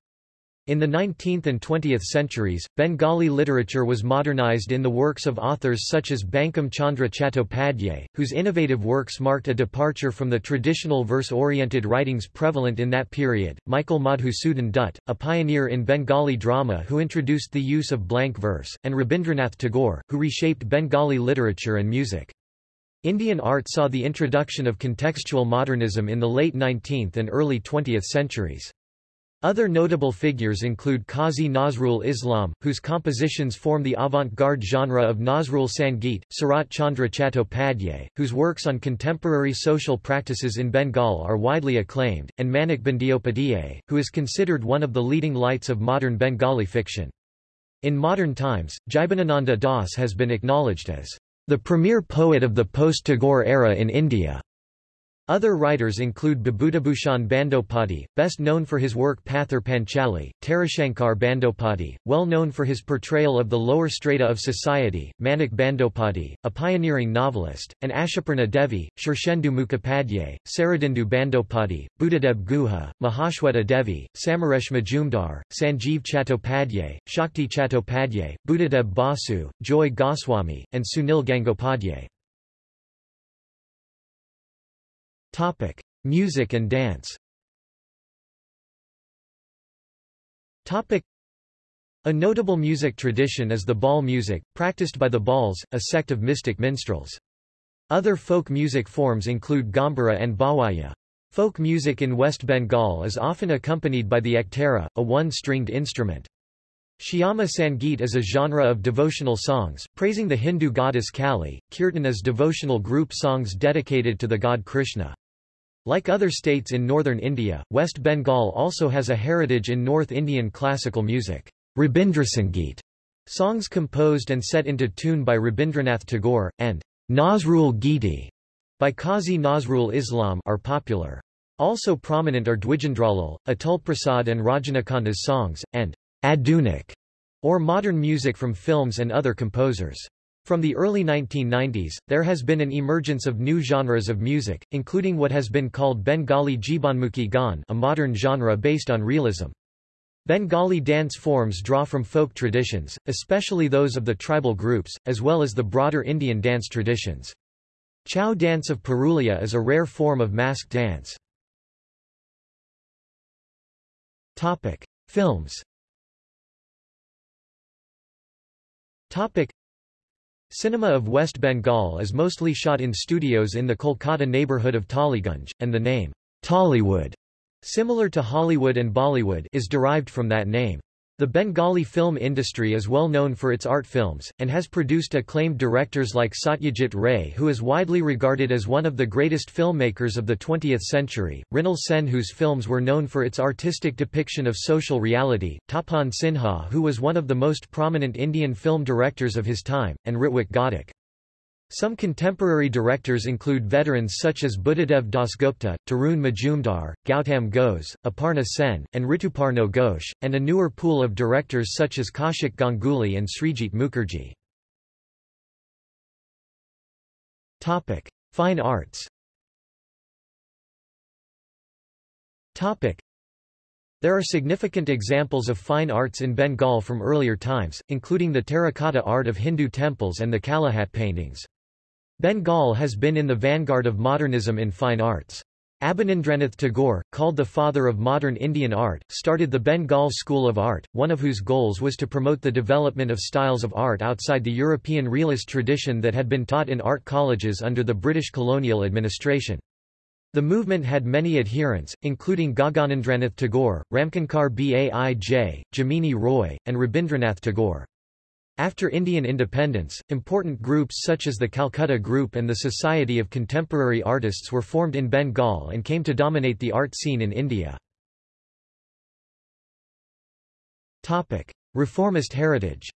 In the 19th and 20th centuries, Bengali literature was modernized in the works of authors such as Bankim Chandra Chattopadhyay, whose innovative works marked a departure from the traditional verse-oriented writings prevalent in that period, Michael Madhusudan Dutt, a pioneer in Bengali drama who introduced the use of blank verse, and Rabindranath Tagore, who reshaped Bengali literature and music. Indian art saw the introduction of contextual modernism in the late 19th and early 20th centuries. Other notable figures include Qazi Nazrul Islam, whose compositions form the avant-garde genre of Nazrul Sangeet, Sarat Chandra Chattopadhyay, whose works on contemporary social practices in Bengal are widely acclaimed, and Manik Bandyopadhyay, who is considered one of the leading lights of modern Bengali fiction. In modern times, Jibanananda Das has been acknowledged as the premier poet of the post-Tagore era in India. Other writers include Bibhutibhushan Bandyopadhyay, best known for his work Pather Panchali, Tarashankar Bandyopadhyay, well known for his portrayal of the lower strata of society, Manik Bandyopadhyay, a pioneering novelist, and Ashapoorna Devi, Shirshendu Mukhopadhyay, Saradindu Bandyopadhyay, Buddhadeb Guha, Mahashweta Devi, Samaresh Majumdar, Sanjeev Chattopadhyay, Shakti Chattopadhyay, Buddhadeb Basu, Joy Goswami, and Sunil Gangopadhyay. Topic: Music and dance. Topic: A notable music tradition is the Baul music, practiced by the Bauls, a sect of mystic minstrels. Other folk music forms include Gambhira and Bhawaiya. Folk music in West Bengal is often accompanied by the ektara, a one-stringed instrument. Shyama Sangeet is a genre of devotional songs, praising the Hindu goddess Kali. Kirtan is devotional group songs dedicated to the god Krishna. Like other states in northern India, West Bengal also has a heritage in North Indian classical music. Rabindrasangeet, songs composed and set into tune by Rabindranath Tagore, and Nazrul Giti by Qazi Nazrul Islam are popular. Also prominent are Dwijendralal, Atul Prasad and Rajanikanta's songs, and Adhunik, or modern music from films and other composers. From the early 1990s, there has been an emergence of new genres of music, including what has been called Bengali Jibanmukhi Gan a modern genre based on realism. Bengali dance forms draw from folk traditions, especially those of the tribal groups, as well as the broader Indian dance traditions. Chhau dance of Purulia is a rare form of mask dance. Topic. Films Topic. Cinema of West Bengal is mostly shot in studios in the Kolkata neighbourhood of Tollygunge, and the name, Tollywood, similar to Hollywood and Bollywood is derived from that name. The Bengali film industry is well known for its art films, and has produced acclaimed directors like Satyajit Ray who is widely regarded as one of the greatest filmmakers of the 20th century, Mrinal Sen whose films were known for its artistic depiction of social reality, Tapan Sinha who was one of the most prominent Indian film directors of his time, and Ritwik Ghatak. Some contemporary directors include veterans such as Buddhadev Dasgupta, Tarun Majumdar, Gautam Ghose, Aparna Sen, and Rituparno Ghosh, and a newer pool of directors such as Kaushik Ganguly and Srijit Mukherjee. Topic: Fine arts. Topic: There are significant examples of fine arts in Bengal from earlier times, including the terracotta art of Hindu temples and the Kalighat paintings. Bengal has been in the vanguard of modernism in fine arts. Abanindranath Tagore, called the father of modern Indian art, started the Bengal School of Art, one of whose goals was to promote the development of styles of art outside the European realist tradition that had been taught in art colleges under the British colonial administration. The movement had many adherents, including Gaganendranath Tagore, Ramkinkar Baij, Jamini Roy, and Rabindranath Tagore. After Indian independence, important groups such as the Calcutta Group and the Society of Contemporary Artists were formed in Bengal and came to dominate the art scene in India. Topic. Reformist heritage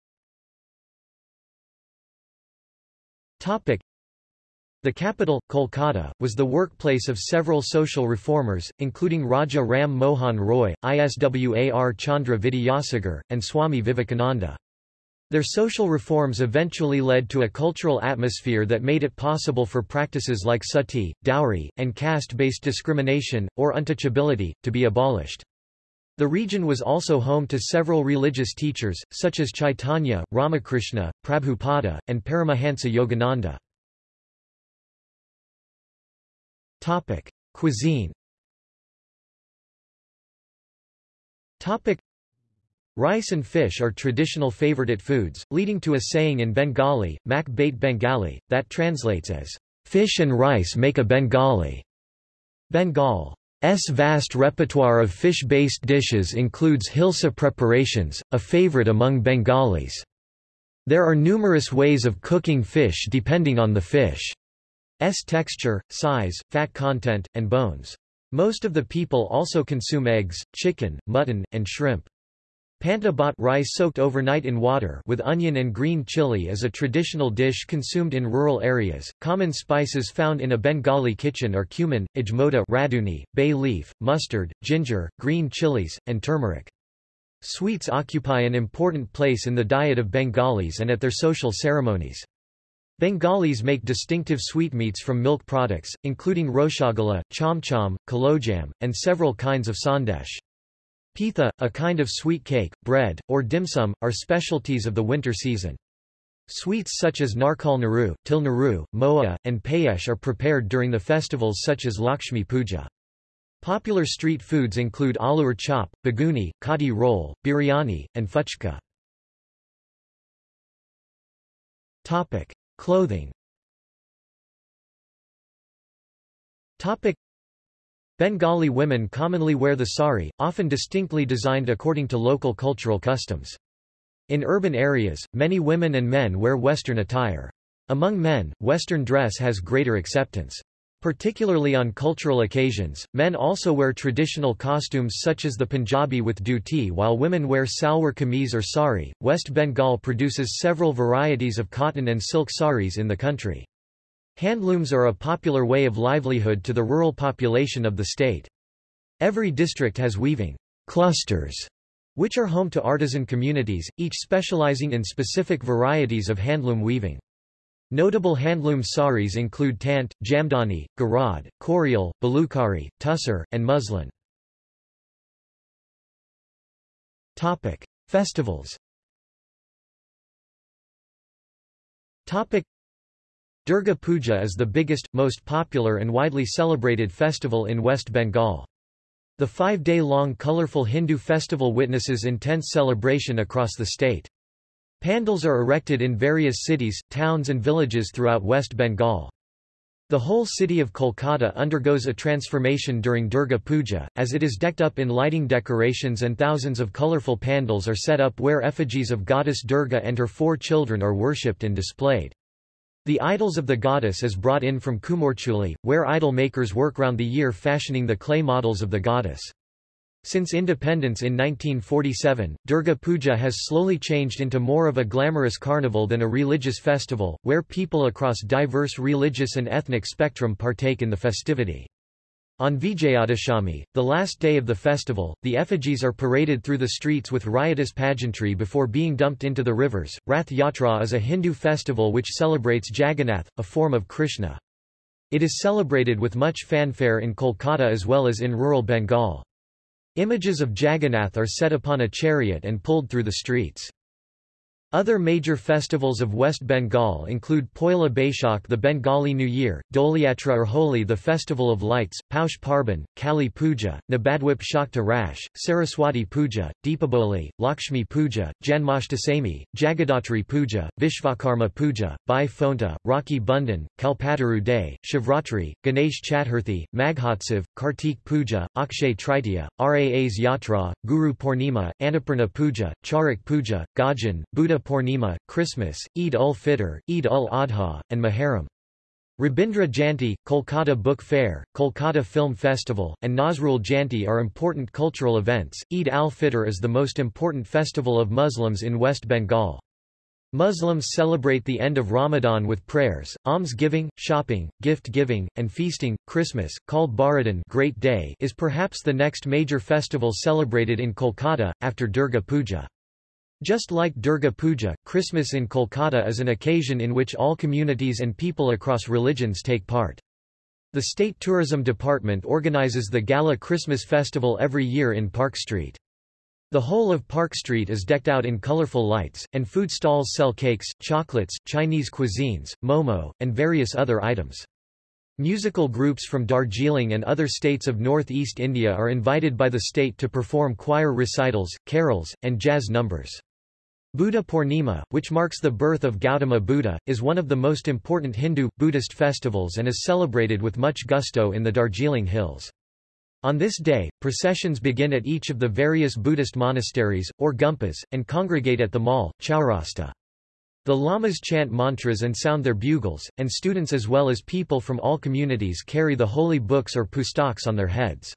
Topic. The capital, Kolkata, was the workplace of several social reformers, including Raja Ram Mohan Roy, Iswar Chandra Vidyasagar, and Swami Vivekananda. Their social reforms eventually led to a cultural atmosphere that made it possible for practices like sati, dowry, and caste-based discrimination, or untouchability, to be abolished. The region was also home to several religious teachers, such as Chaitanya, Ramakrishna, Prabhupada, and Paramahansa Yogananda. Topic: Cuisine. Topic: Rice and fish are traditional favorite foods, leading to a saying in Bengali, mak bait Bengali, that translates as, fish and rice make a Bengali. Bengal's vast repertoire of fish-based dishes includes hilsa preparations, a favorite among Bengalis. There are numerous ways of cooking fish depending on the fish. S texture, size, fat content, and bones. Most of the people also consume eggs, chicken, mutton, and shrimp. Panta bhat rice soaked overnight in water with onion and green chili is a traditional dish consumed in rural areas. Common spices found in a Bengali kitchen are cumin, ajmota raduni, bay leaf, mustard, ginger, green chilies, and turmeric. Sweets occupy an important place in the diet of Bengalis and at their social ceremonies. Bengalis make distinctive sweetmeats from milk products, including roshogolla, chomchom, kalojam, and several kinds of sandesh. Pitha, a kind of sweet cake, bread, or dim sum, are specialties of the winter season. Sweets such as narkal naru, til naru, moa, and payesh are prepared during the festivals such as Lakshmi Puja. Popular street foods include aloo chop, beguni, kathi roll, biryani, and fuchka. Topic. Clothing Topic. Bengali women commonly wear the sari, often distinctly designed according to local cultural customs. In urban areas, many women and men wear Western attire. Among men, Western dress has greater acceptance. Particularly on cultural occasions, men also wear traditional costumes such as the Punjabi with dhuti while women wear salwar kameez or sari. West Bengal produces several varieties of cotton and silk saris in the country. Handlooms are a popular way of livelihood to the rural population of the state. Every district has weaving clusters, which are home to artisan communities, each specializing in specific varieties of handloom weaving. Notable handloom saris include tant, jamdani, garad, korial, baluchari, tussar, and muslin. Topic: Festivals. Topic: Durga Puja is the biggest, most popular and widely celebrated festival in West Bengal. The five-day-long colorful Hindu festival witnesses intense celebration across the state. Pandals are erected in various cities, towns and villages throughout West Bengal. The whole city of Kolkata undergoes a transformation during Durga Puja, as it is decked up in lighting decorations and thousands of colorful pandals are set up where effigies of goddess Durga and her four children are worshipped and displayed. The idols of the goddess is brought in from Kumortuli, where idol makers work round the year fashioning the clay models of the goddess. Since independence in 1947, Durga Puja has slowly changed into more of a glamorous carnival than a religious festival, where people across diverse religious and ethnic spectrum partake in the festivity. On Vijayadashami, the last day of the festival, the effigies are paraded through the streets with riotous pageantry before being dumped into the rivers. Rath Yatra is a Hindu festival which celebrates Jagannath, a form of Krishna. It is celebrated with much fanfare in Kolkata as well as in rural Bengal. Images of Jagannath are set upon a chariot and pulled through the streets. Other major festivals of West Bengal include Poila Baishakh the Bengali New Year, Doliatra or Holi the Festival of Lights, Paush Parban, Kali Puja, Nabadwip Shakta Rash, Saraswati Puja, Deepavali, Lakshmi Puja, Janmashtami, Jagaddhatri Puja, Vishvakarma Puja, Bhai Phonta, Rakhi Bandhan, Kalpataru Day, Shivratri, Ganesh Chaturthi, Maghotsav, Kartik Puja, Akshay Tritiya, Raas Yatra, Guru Purnima, Annapurna Puja, Charak Puja, Gajan, Buddha Purnima, Christmas, Eid ul-Fitr, Eid ul-Adha, and Muharram. Rabindra Jayanti, Kolkata Book Fair, Kolkata Film Festival, and Nazrul Jayanti are important cultural events. Eid al-Fitr is the most important festival of Muslims in West Bengal. Muslims celebrate the end of Ramadan with prayers, alms-giving, shopping, gift-giving, and feasting. Christmas, called Baradin Great Day, is perhaps the next major festival celebrated in Kolkata, after Durga Puja. Just like Durga Puja, Christmas in Kolkata is an occasion in which all communities and people across religions take part. The State Tourism Department organizes the Gala Christmas Festival every year in Park Street. The whole of Park Street is decked out in colorful lights, and food stalls sell cakes, chocolates, Chinese cuisines, momo, and various other items. Musical groups from Darjeeling and other states of northeast India are invited by the state to perform choir recitals, carols, and jazz numbers. Buddha Purnima, which marks the birth of Gautama Buddha, is one of the most important Hindu, Buddhist festivals and is celebrated with much gusto in the Darjeeling Hills. On this day, processions begin at each of the various Buddhist monasteries, or gompas, and congregate at the mall, Chaurasta. The lamas chant mantras and sound their bugles, and students as well as people from all communities carry the holy books or pustaks on their heads.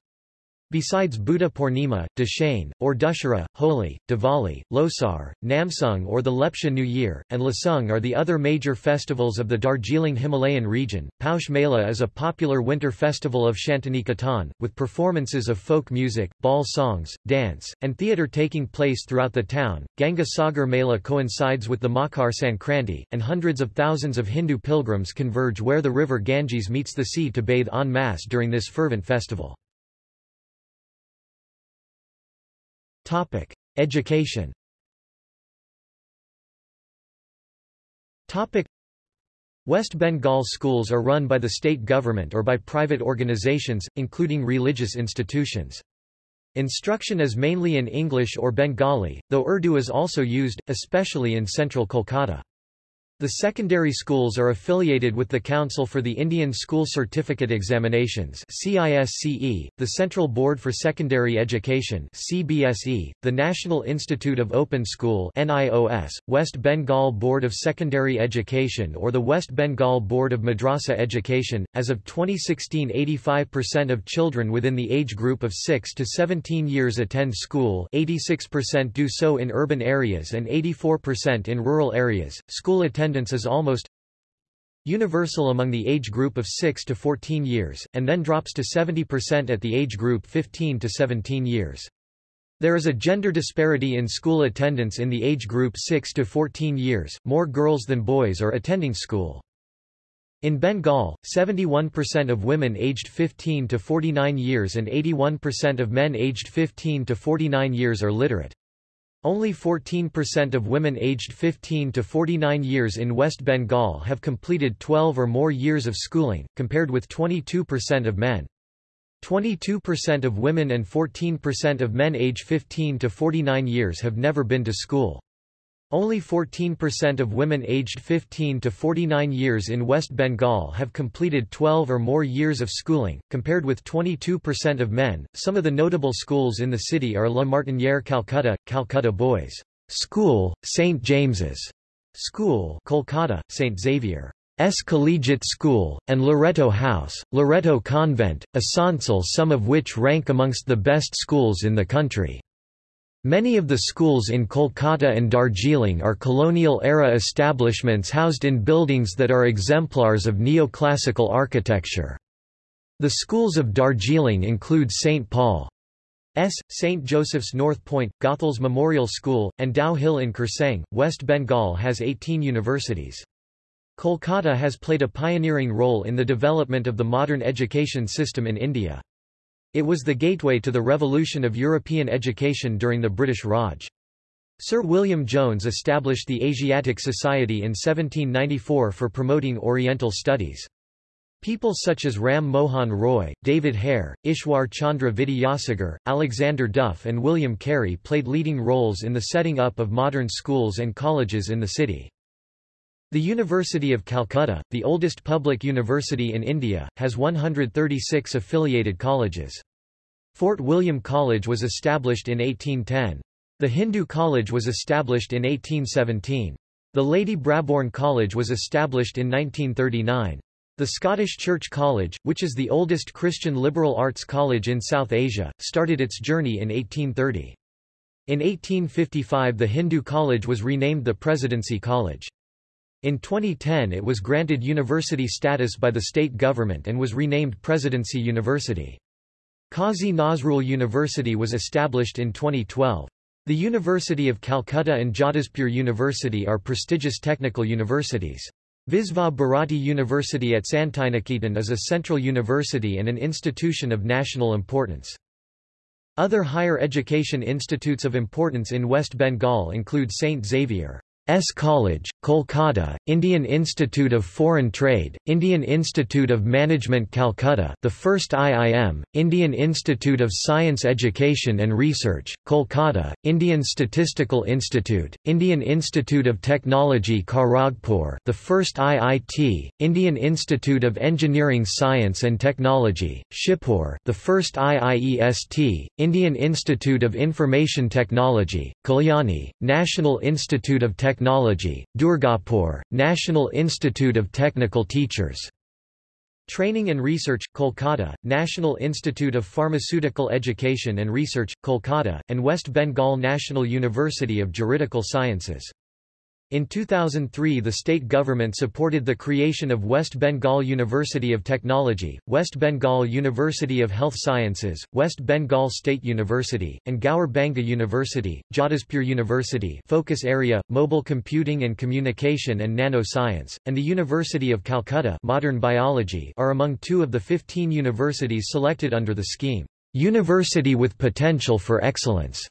Besides Buddha Purnima, Dashain, or Dussehra, Holi, Diwali, Losar, Namsung or the Lepcha New Year, and Lasung are the other major festivals of the Darjeeling Himalayan region. Paush Mela is a popular winter festival of Shantiniketan, with performances of folk music, Baul songs, dance, and theatre taking place throughout the town. Ganga Sagar Mela coincides with the Makar Sankranti, and hundreds of thousands of Hindu pilgrims converge where the river Ganges meets the sea to bathe en masse during this fervent festival. Topic: Education. Topic: West Bengal schools are run by the state government or by private organizations, including religious institutions. Instruction is mainly in English or Bengali, though Urdu is also used, especially in central Kolkata. The secondary schools are affiliated with the Council for the Indian School Certificate Examinations CISCE, the Central Board for Secondary Education CBSE, the National Institute of Open School NIOS, West Bengal Board of Secondary Education or the West Bengal Board of Madrasa Education. As of 2016 85% of children within the age group of 6 to 17 years attend school 86% do so in urban areas and 84% in rural areas. School attendance attendance is almost universal among the age group of 6 to 14 years, and then drops to 70% at the age group 15 to 17 years. There is a gender disparity in school attendance in the age group 6 to 14 years, more girls than boys are attending school. In Bengal, 71% of women aged 15 to 49 years and 81% of men aged 15 to 49 years are literate. Only 14% of women aged 15 to 49 years in West Bengal have completed 12 or more years of schooling, compared with 22% of men. 22% of women and 14% of men age 15 to 49 years have never been to school. Only 14% of women aged 15 to 49 years in West Bengal have completed 12 or more years of schooling, compared with 22% of men. Some of the notable schools in the city are La Martiniere Calcutta, Calcutta Boys School, St. James's School, Kolkata, St. Xavier's. Collegiate School, and Loreto House, Loreto Convent, Asansol some of which rank amongst the best schools in the country. Many of the schools in Kolkata and Darjeeling are colonial-era establishments housed in buildings that are exemplars of neoclassical architecture. The schools of Darjeeling include St. Paul's, St. Joseph's North Point, Goethals Memorial School, and Dow Hill in Kurseong. West Bengal has 18 universities. Kolkata has played a pioneering role in the development of the modern education system in India. It was the gateway to the revolution of European education during the British Raj. Sir William Jones established the Asiatic Society in 1794 for promoting Oriental studies. People such as Ram Mohan Roy, David Hare, Ishwar Chandra Vidyasagar, Alexander Duff and William Carey played leading roles in the setting up of modern schools and colleges in the city. The University of Calcutta, the oldest public university in India, has 136 affiliated colleges. Fort William College was established in 1810. The Hindu College was established in 1817. The Lady Brabourne College was established in 1939. The Scottish Church College, which is the oldest Christian liberal arts college in South Asia, started its journey in 1830. In 1855 the Hindu College was renamed the Presidency College. In 2010 it was granted university status by the state government and was renamed Presidency University. Qazi Nazrul University was established in 2012. The University of Calcutta and Jadavpur University are prestigious technical universities. Visva Bharati University at Santiniketan is a central university and an institution of national importance. Other higher education institutes of importance in West Bengal include St. Xavier S. College, Kolkata, Indian Institute of Foreign Trade, Indian Institute of Management Calcutta the first IIM, Indian Institute of Science Education and Research, Kolkata, Indian Statistical Institute, Indian Institute of Technology Kharagpur the first IIT, Indian Institute of Engineering Science and Technology, Shibpur the first IIEST, Indian Institute of Information Technology, Kalyani, National Institute of Technology Technology, Durgapur, National Institute of Technical Teachers. Training and Research, Kolkata, National Institute of Pharmaceutical Education and Research, Kolkata, and West Bengal National University of Juridical Sciences. In 2003 the state government supported the creation of West Bengal University of Technology, West Bengal University of Health Sciences, West Bengal State University, and Gaur Banga University, Jadavpur University focus area, Mobile Computing and Communication and Nano-Science, and the University of Calcutta Modern Biology are among two of the 15 universities selected under the scheme, University with Potential for Excellence.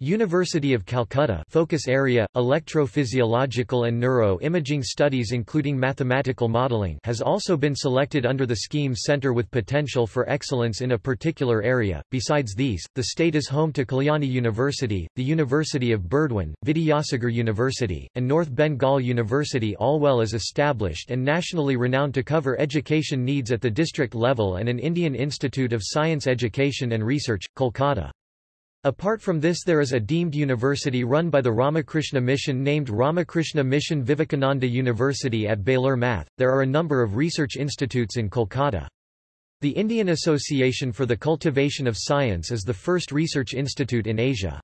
University of Calcutta focus area, electrophysiological and neuro-imaging studies including mathematical modeling has also been selected under the scheme Center with Potential for Excellence in a particular area. Besides these, the state is home to Kalyani University, the University of Burdwan, Vidyasagar University, and North Bengal University all well as established and nationally renowned to cover education needs at the district level and an Indian Institute of Science Education and Research, Kolkata. Apart from this there is a deemed university run by the Ramakrishna Mission named Ramakrishna Mission Vivekananda University at Belur Math. There are a number of research institutes in Kolkata. The Indian Association for the Cultivation of Science is the first research institute in Asia.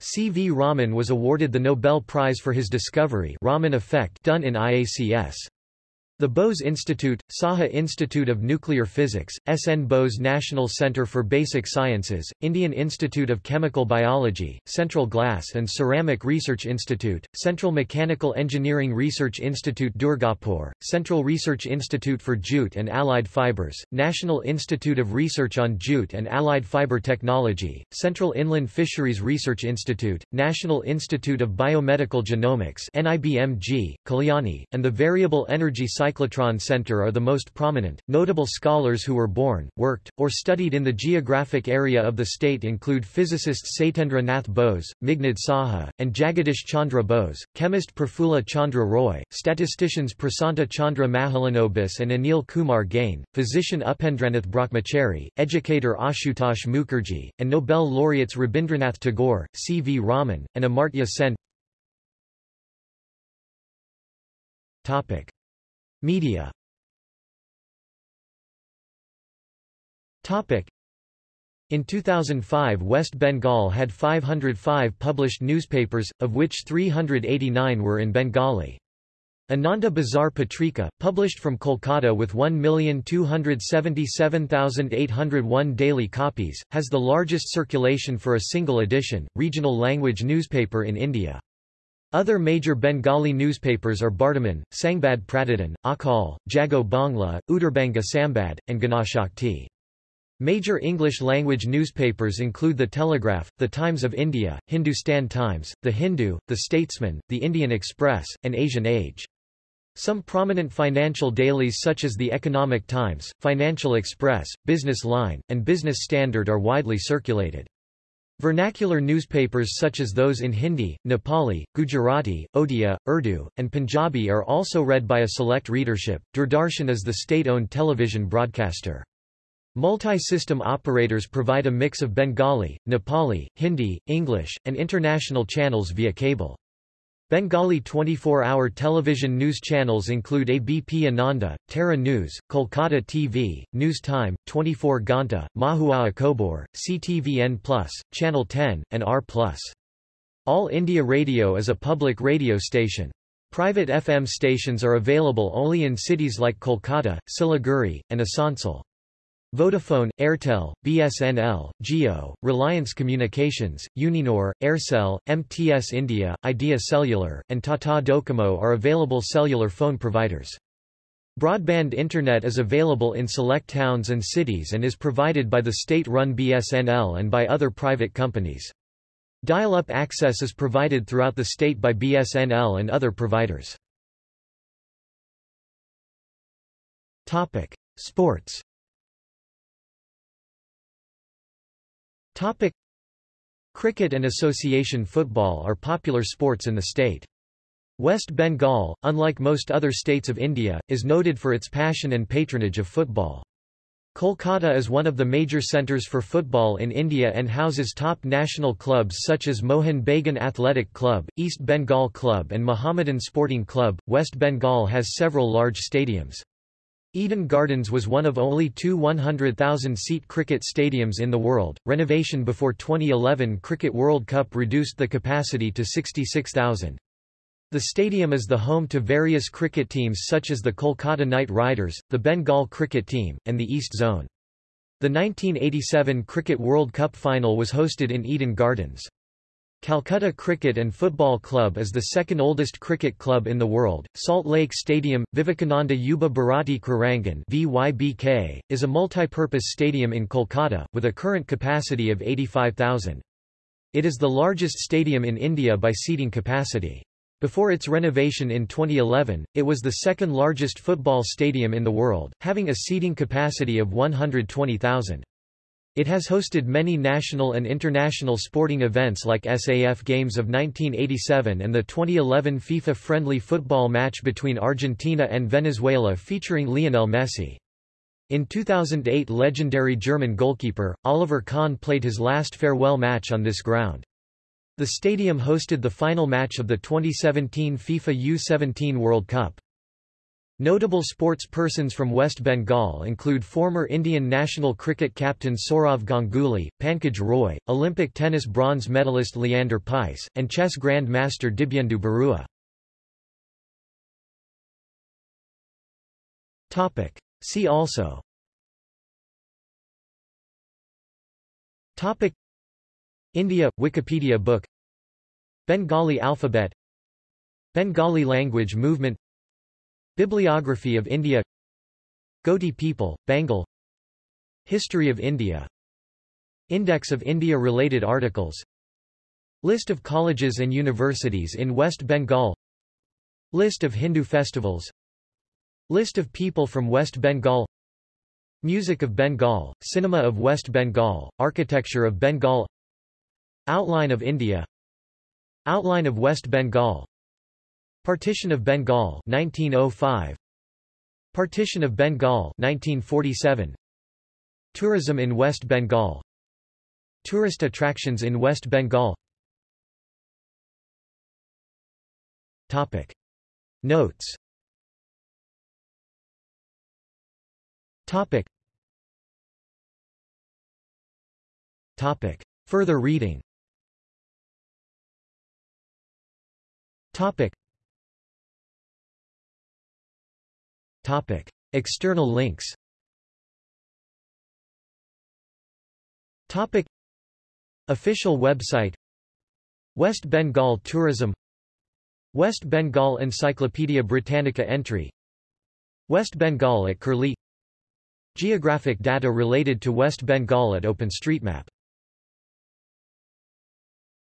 C. V. Raman was awarded the Nobel Prize for his discovery Raman effect done in IACS. The Bose Institute, Saha Institute of Nuclear Physics, S. N. Bose National Center for Basic Sciences, Indian Institute of Chemical Biology, Central Glass and Ceramic Research Institute, Central Mechanical Engineering Research Institute Durgapur, Central Research Institute for Jute and Allied Fibers, National Institute of Research on Jute and Allied Fiber Technology, Central Inland Fisheries Research Institute, National Institute of Biomedical Genomics NIBMG, Kalyani, and the Variable Energy Cyclotron Center are the most prominent. Notable scholars who were born, worked, or studied in the geographic area of the state include physicists Satyendra Nath Bose, Meghnad Saha, and Jagadish Chandra Bose, chemist Prafulla Chandra Roy, statisticians Prasanta Chandra Mahalanobis and Anil Kumar Gain, physician Upendranath Brahmachari, educator Ashutosh Mukherjee, and Nobel laureates Rabindranath Tagore, C. V. Raman, and Amartya Sen. Topic. Media In 2005 West Bengal had 505 published newspapers, of which 389 were in Bengali. Ananda Bazar Patrika, published from Kolkata with 1,277,801 daily copies, has the largest circulation for a single edition, regional language newspaper in India. Other major Bengali newspapers are Bartaman, Sangbad Pratidin, Aajkaal, Jago Bangla, Uttarbanga Sambad, and Ganashakti. Major English-language newspapers include The Telegraph, The Times of India, Hindustan Times, The Hindu, The Statesman, The Indian Express, and Asian Age. Some prominent financial dailies such as The Economic Times, Financial Express, Business Line, and Business Standard are widely circulated. Vernacular newspapers such as those in Hindi, Nepali, Gujarati, Odia, Urdu, and Punjabi are also read by a select readership. Doordarshan is the state-owned television broadcaster. Multi-system operators provide a mix of Bengali, Nepali, Hindi, English, and international channels via cable. Bengali 24-hour television news channels include ABP Ananda, Tara News, Kolkata TV, News Time, 24 Ghanta, Mahuaa Khobor, CTVN+, Channel 10, and R+. All India Radio is a public radio station. Private FM stations are available only in cities like Kolkata, Siliguri, and Asansol. Vodafone, Airtel, BSNL, Jio, Reliance Communications, Uninor, Aircel, MTS India, Idea Cellular, and Tata Docomo are available cellular phone providers. Broadband Internet is available in select towns and cities and is provided by the state-run BSNL and by other private companies. Dial-up access is provided throughout the state by BSNL and other providers. Topic: Sports Topic. Cricket and association football are popular sports in the state. West Bengal, unlike most other states of India, is noted for its passion and patronage of football. Kolkata is one of the major centres for football in India and houses top national clubs such as Mohun Bagan Athletic Club, East Bengal Club and Mohammedan Sporting Club. West Bengal has several large stadiums. Eden Gardens was one of only two 100,000-seat cricket stadiums in the world. Renovation before 2011 Cricket World Cup reduced the capacity to 66,000. The stadium is the home to various cricket teams such as the Kolkata Knight Riders, the Bengal cricket team, and the East Zone. The 1987 Cricket World Cup final was hosted in Eden Gardens. Calcutta Cricket and Football Club is the second oldest cricket club in the world. Salt Lake Stadium, Vivekananda Yuba Bharati Krirangan (VYBK), is a multi-purpose stadium in Kolkata with a current capacity of 85,000. It is the largest stadium in India by seating capacity. Before its renovation in 2011, it was the second largest football stadium in the world, having a seating capacity of 120,000. It has hosted many national and international sporting events like SAF Games of 1987 and the 2011 FIFA friendly football match between Argentina and Venezuela featuring Lionel Messi. In 2008 legendary German goalkeeper, Oliver Kahn played his last farewell match on this ground. The stadium hosted the final match of the 2017 FIFA U-17 World Cup. Notable sports persons from West Bengal include former Indian national cricket captain Sourav Ganguly, Pankaj Roy, Olympic tennis bronze medalist Leander Paes, and chess grand master Dibyendu Barua. See also. Topic. India – Wikipedia book. Bengali alphabet. Bengali language movement Bibliography of India Ghoti people, Bengal History of India Index of India-related articles List of colleges and universities in West Bengal List of Hindu festivals List of people from West Bengal Music of Bengal, Cinema of West Bengal, Architecture of Bengal Outline of India Outline of West Bengal Partition of Bengal 1905 Partition of Bengal 1947 Tourism in West Bengal. Tourist attractions in West Bengal. Topic. Notes. Topic. Topic. Further reading. Topic Topic. External links. Topic. Official website. West Bengal Tourism. West Bengal Encyclopaedia Britannica entry. West Bengal at Curlie. Geographic data related to West Bengal at OpenStreetMap